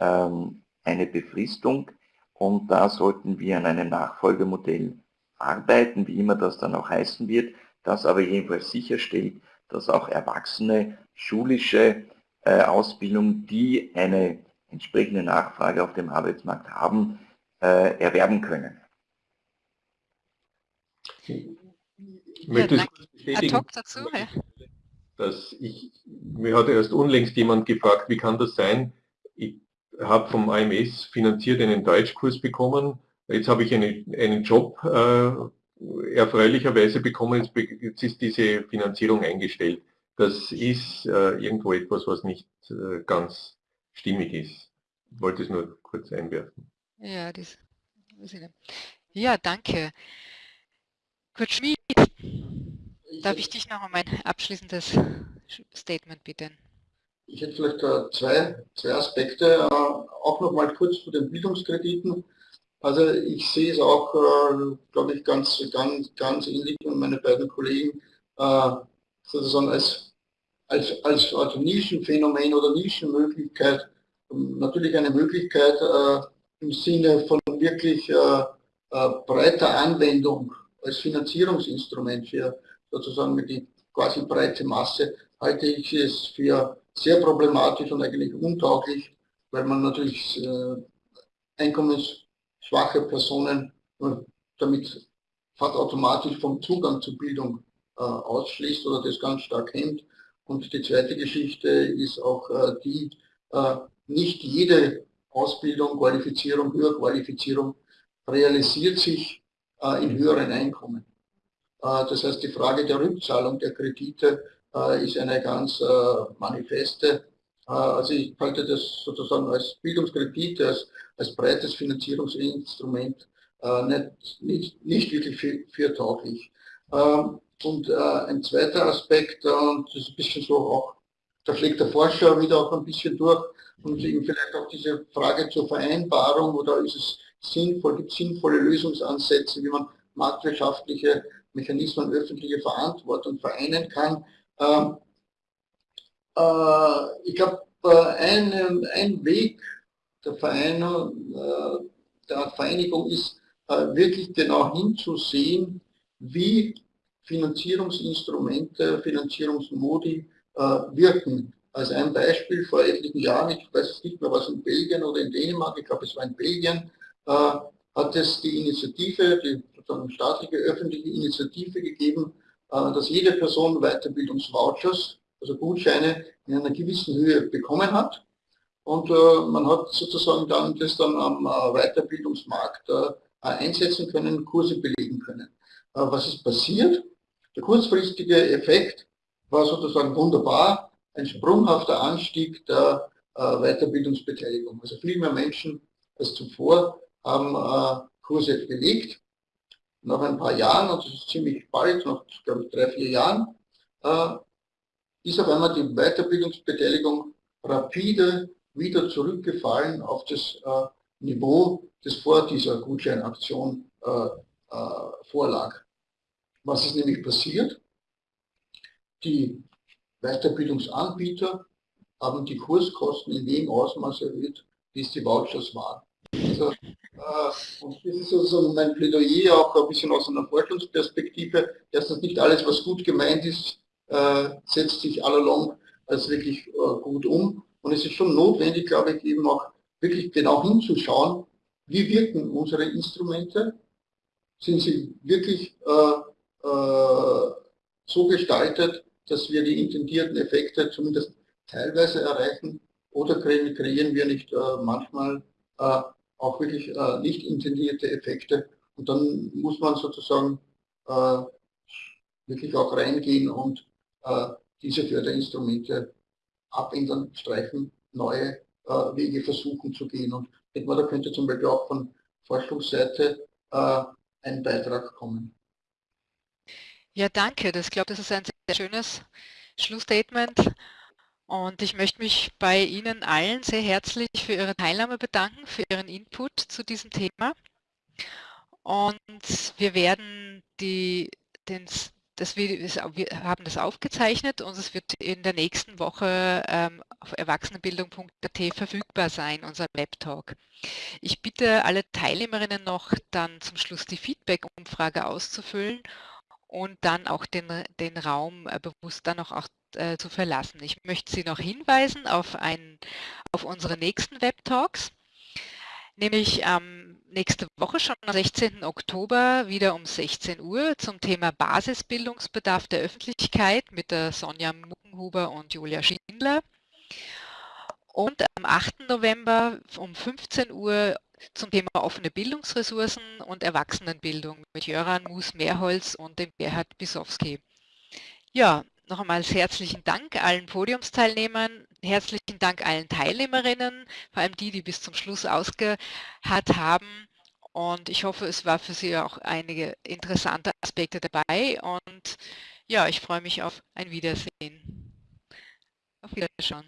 ähm, eine Befristung und da sollten wir an einem Nachfolgemodell arbeiten, wie immer das dann auch heißen wird, das aber jedenfalls sicherstellt, dass auch Erwachsene schulische äh, Ausbildung, die eine entsprechende Nachfrage auf dem Arbeitsmarkt haben, äh, erwerben können. Ich möchte ja, dazu, ja. dass ich, mir hat erst unlängst jemand gefragt, wie kann das sein? Ich habe vom AMS finanziert einen Deutschkurs bekommen, jetzt habe ich eine, einen Job äh, erfreulicherweise bekommen, jetzt, jetzt, ist diese Finanzierung eingestellt. Das ist äh, irgendwo etwas, was nicht äh, ganz stimmig ist. Ich wollte es nur kurz einwerfen. Ja, das, ja danke. Kurt Schmid, darf ich dich noch um ein abschließendes Statement bitten? Ich hätte vielleicht äh, zwei, zwei Aspekte, äh, auch noch mal kurz zu den Bildungskrediten. Also ich sehe es auch, äh, glaube ich, ganz, ganz, ganz ähnlich und meine beiden Kollegen sozusagen als, als, als, als Nischenphänomen oder Nischenmöglichkeit natürlich eine Möglichkeit im Sinne von wirklich breiter Anwendung als Finanzierungsinstrument für sozusagen die quasi breite Masse, halte ich es für sehr problematisch und eigentlich untauglich, weil man natürlich äh, einkommensschwache Personen damit fast automatisch vom Zugang zur Bildung äh, ausschließt oder das ganz stark hemmt. Und die zweite Geschichte ist auch äh, die, äh, nicht jede Ausbildung, Qualifizierung, Höherqualifizierung realisiert sich äh, in höheren Einkommen. Äh, das heißt, die Frage der Rückzahlung der Kredite äh, ist eine ganz manifeste. Also ich halte das sozusagen als Bildungskredit, als, als breites Finanzierungsinstrument nicht, nicht, nicht wirklich für, für tauglich. Ähm, und ein zweiter Aspekt, und das ist ein bisschen so auch, da schlägt der Forscher wieder auch ein bisschen durch, und eben vielleicht auch diese Frage zur Vereinbarung oder ist es sinnvoll, gibt sinnvolle Lösungsansätze, wie man marktwirtschaftliche Mechanismen öffentliche Verantwortung vereinen kann. Ähm, äh, ich glaube, äh, ein, ein Weg der, Vereinigung, äh, der Vereinigung ist äh, wirklich genau hinzusehen, wie Finanzierungsinstrumente, Finanzierungsmodi äh, wirken. Als ein Beispiel vor etlichen Jahren, ich weiß nicht mehr, was in Belgien oder in Dänemark, ich glaube es war in Belgien, hat es die Initiative, die sozusagen staatliche, öffentliche Initiative gegeben, äh, dass jede Person Weiterbildungsvouchers, also Gutscheine in einer gewissen Höhe bekommen hat. Und äh, man hat sozusagen dann das dann am Weiterbildungsmarkt einsetzen können, Kurse belegen können. Was ist passiert? Der kurzfristige Effekt war sozusagen wunderbar, ein sprunghafter Anstieg der Weiterbildungsbeteiligung. Also viel mehr Menschen als zuvor haben äh, Kurse belegt. Nach ein paar Jahren, und das ist ziemlich bald, nach glaube ich drei, vier Jahren, äh, ist auf einmal die Weiterbildungsbeteiligung rapide wieder zurückgefallen auf das äh, Niveau, das vor dieser Gutscheinaktion äh, äh, vorlag. Was ist nämlich passiert? Die Weiterbildungsanbieter haben die Kurskosten in dem Ausmaß erhöht, wie es die Vouchers waren. Also, und das ist sozusagen mein Plädoyer auch ein bisschen aus einer Forschungsperspektive. Erstens nicht alles, was gut gemeint ist, äh, setzt sich allalong als wirklich äh, gut um. Und es ist schon notwendig, glaube ich, eben auch wirklich genau hinzuschauen, wie wirken unsere Instrumente? Sind sie wirklich äh, äh, so gestaltet, dass wir die intendierten Effekte zumindest teilweise erreichen? Oder kreieren wir nicht äh, manchmal äh, auch wirklich äh, nicht intendierte Effekte. Und dann muss man sozusagen äh, wirklich auch reingehen und äh, diese Förderinstrumente abändern, streichen, neue äh, Wege versuchen zu gehen. Und ich denke mal, da könnte zum Beispiel auch von Forschungsseite äh, ein Beitrag kommen. Ja, danke. Das, ich glaube, das ist ein sehr schönes Schlussstatement. Und ich möchte mich bei Ihnen allen sehr herzlich für Ihre Teilnahme bedanken, für Ihren Input zu diesem Thema. Und wir werden die, den, das, wir haben das aufgezeichnet und es wird in der nächsten Woche ähm, auf erwachsenenbildung.at verfügbar sein, unser Webtalk. Ich bitte alle Teilnehmerinnen noch dann zum Schluss die Feedback-Umfrage auszufüllen und dann auch den, den Raum äh, bewusst dann auch, auch äh, zu verlassen. Ich möchte Sie noch hinweisen auf, ein, auf unsere nächsten Web-Talks, nämlich ähm, nächste Woche schon am 16. Oktober wieder um 16 Uhr zum Thema Basisbildungsbedarf der Öffentlichkeit mit der Sonja Muckenhuber und Julia Schindler. Und am 8. November um 15 Uhr zum Thema offene Bildungsressourcen und Erwachsenenbildung mit Jöran Mus-Mehrholz und dem Gerhard Bisowski. Ja, noch einmal herzlichen Dank allen Podiumsteilnehmern, herzlichen Dank allen Teilnehmerinnen, vor allem die, die bis zum Schluss ausgeharrt haben. Und ich hoffe, es war für Sie auch einige interessante Aspekte dabei. Und ja, ich freue mich auf ein Wiedersehen. Auf Wiederschauen.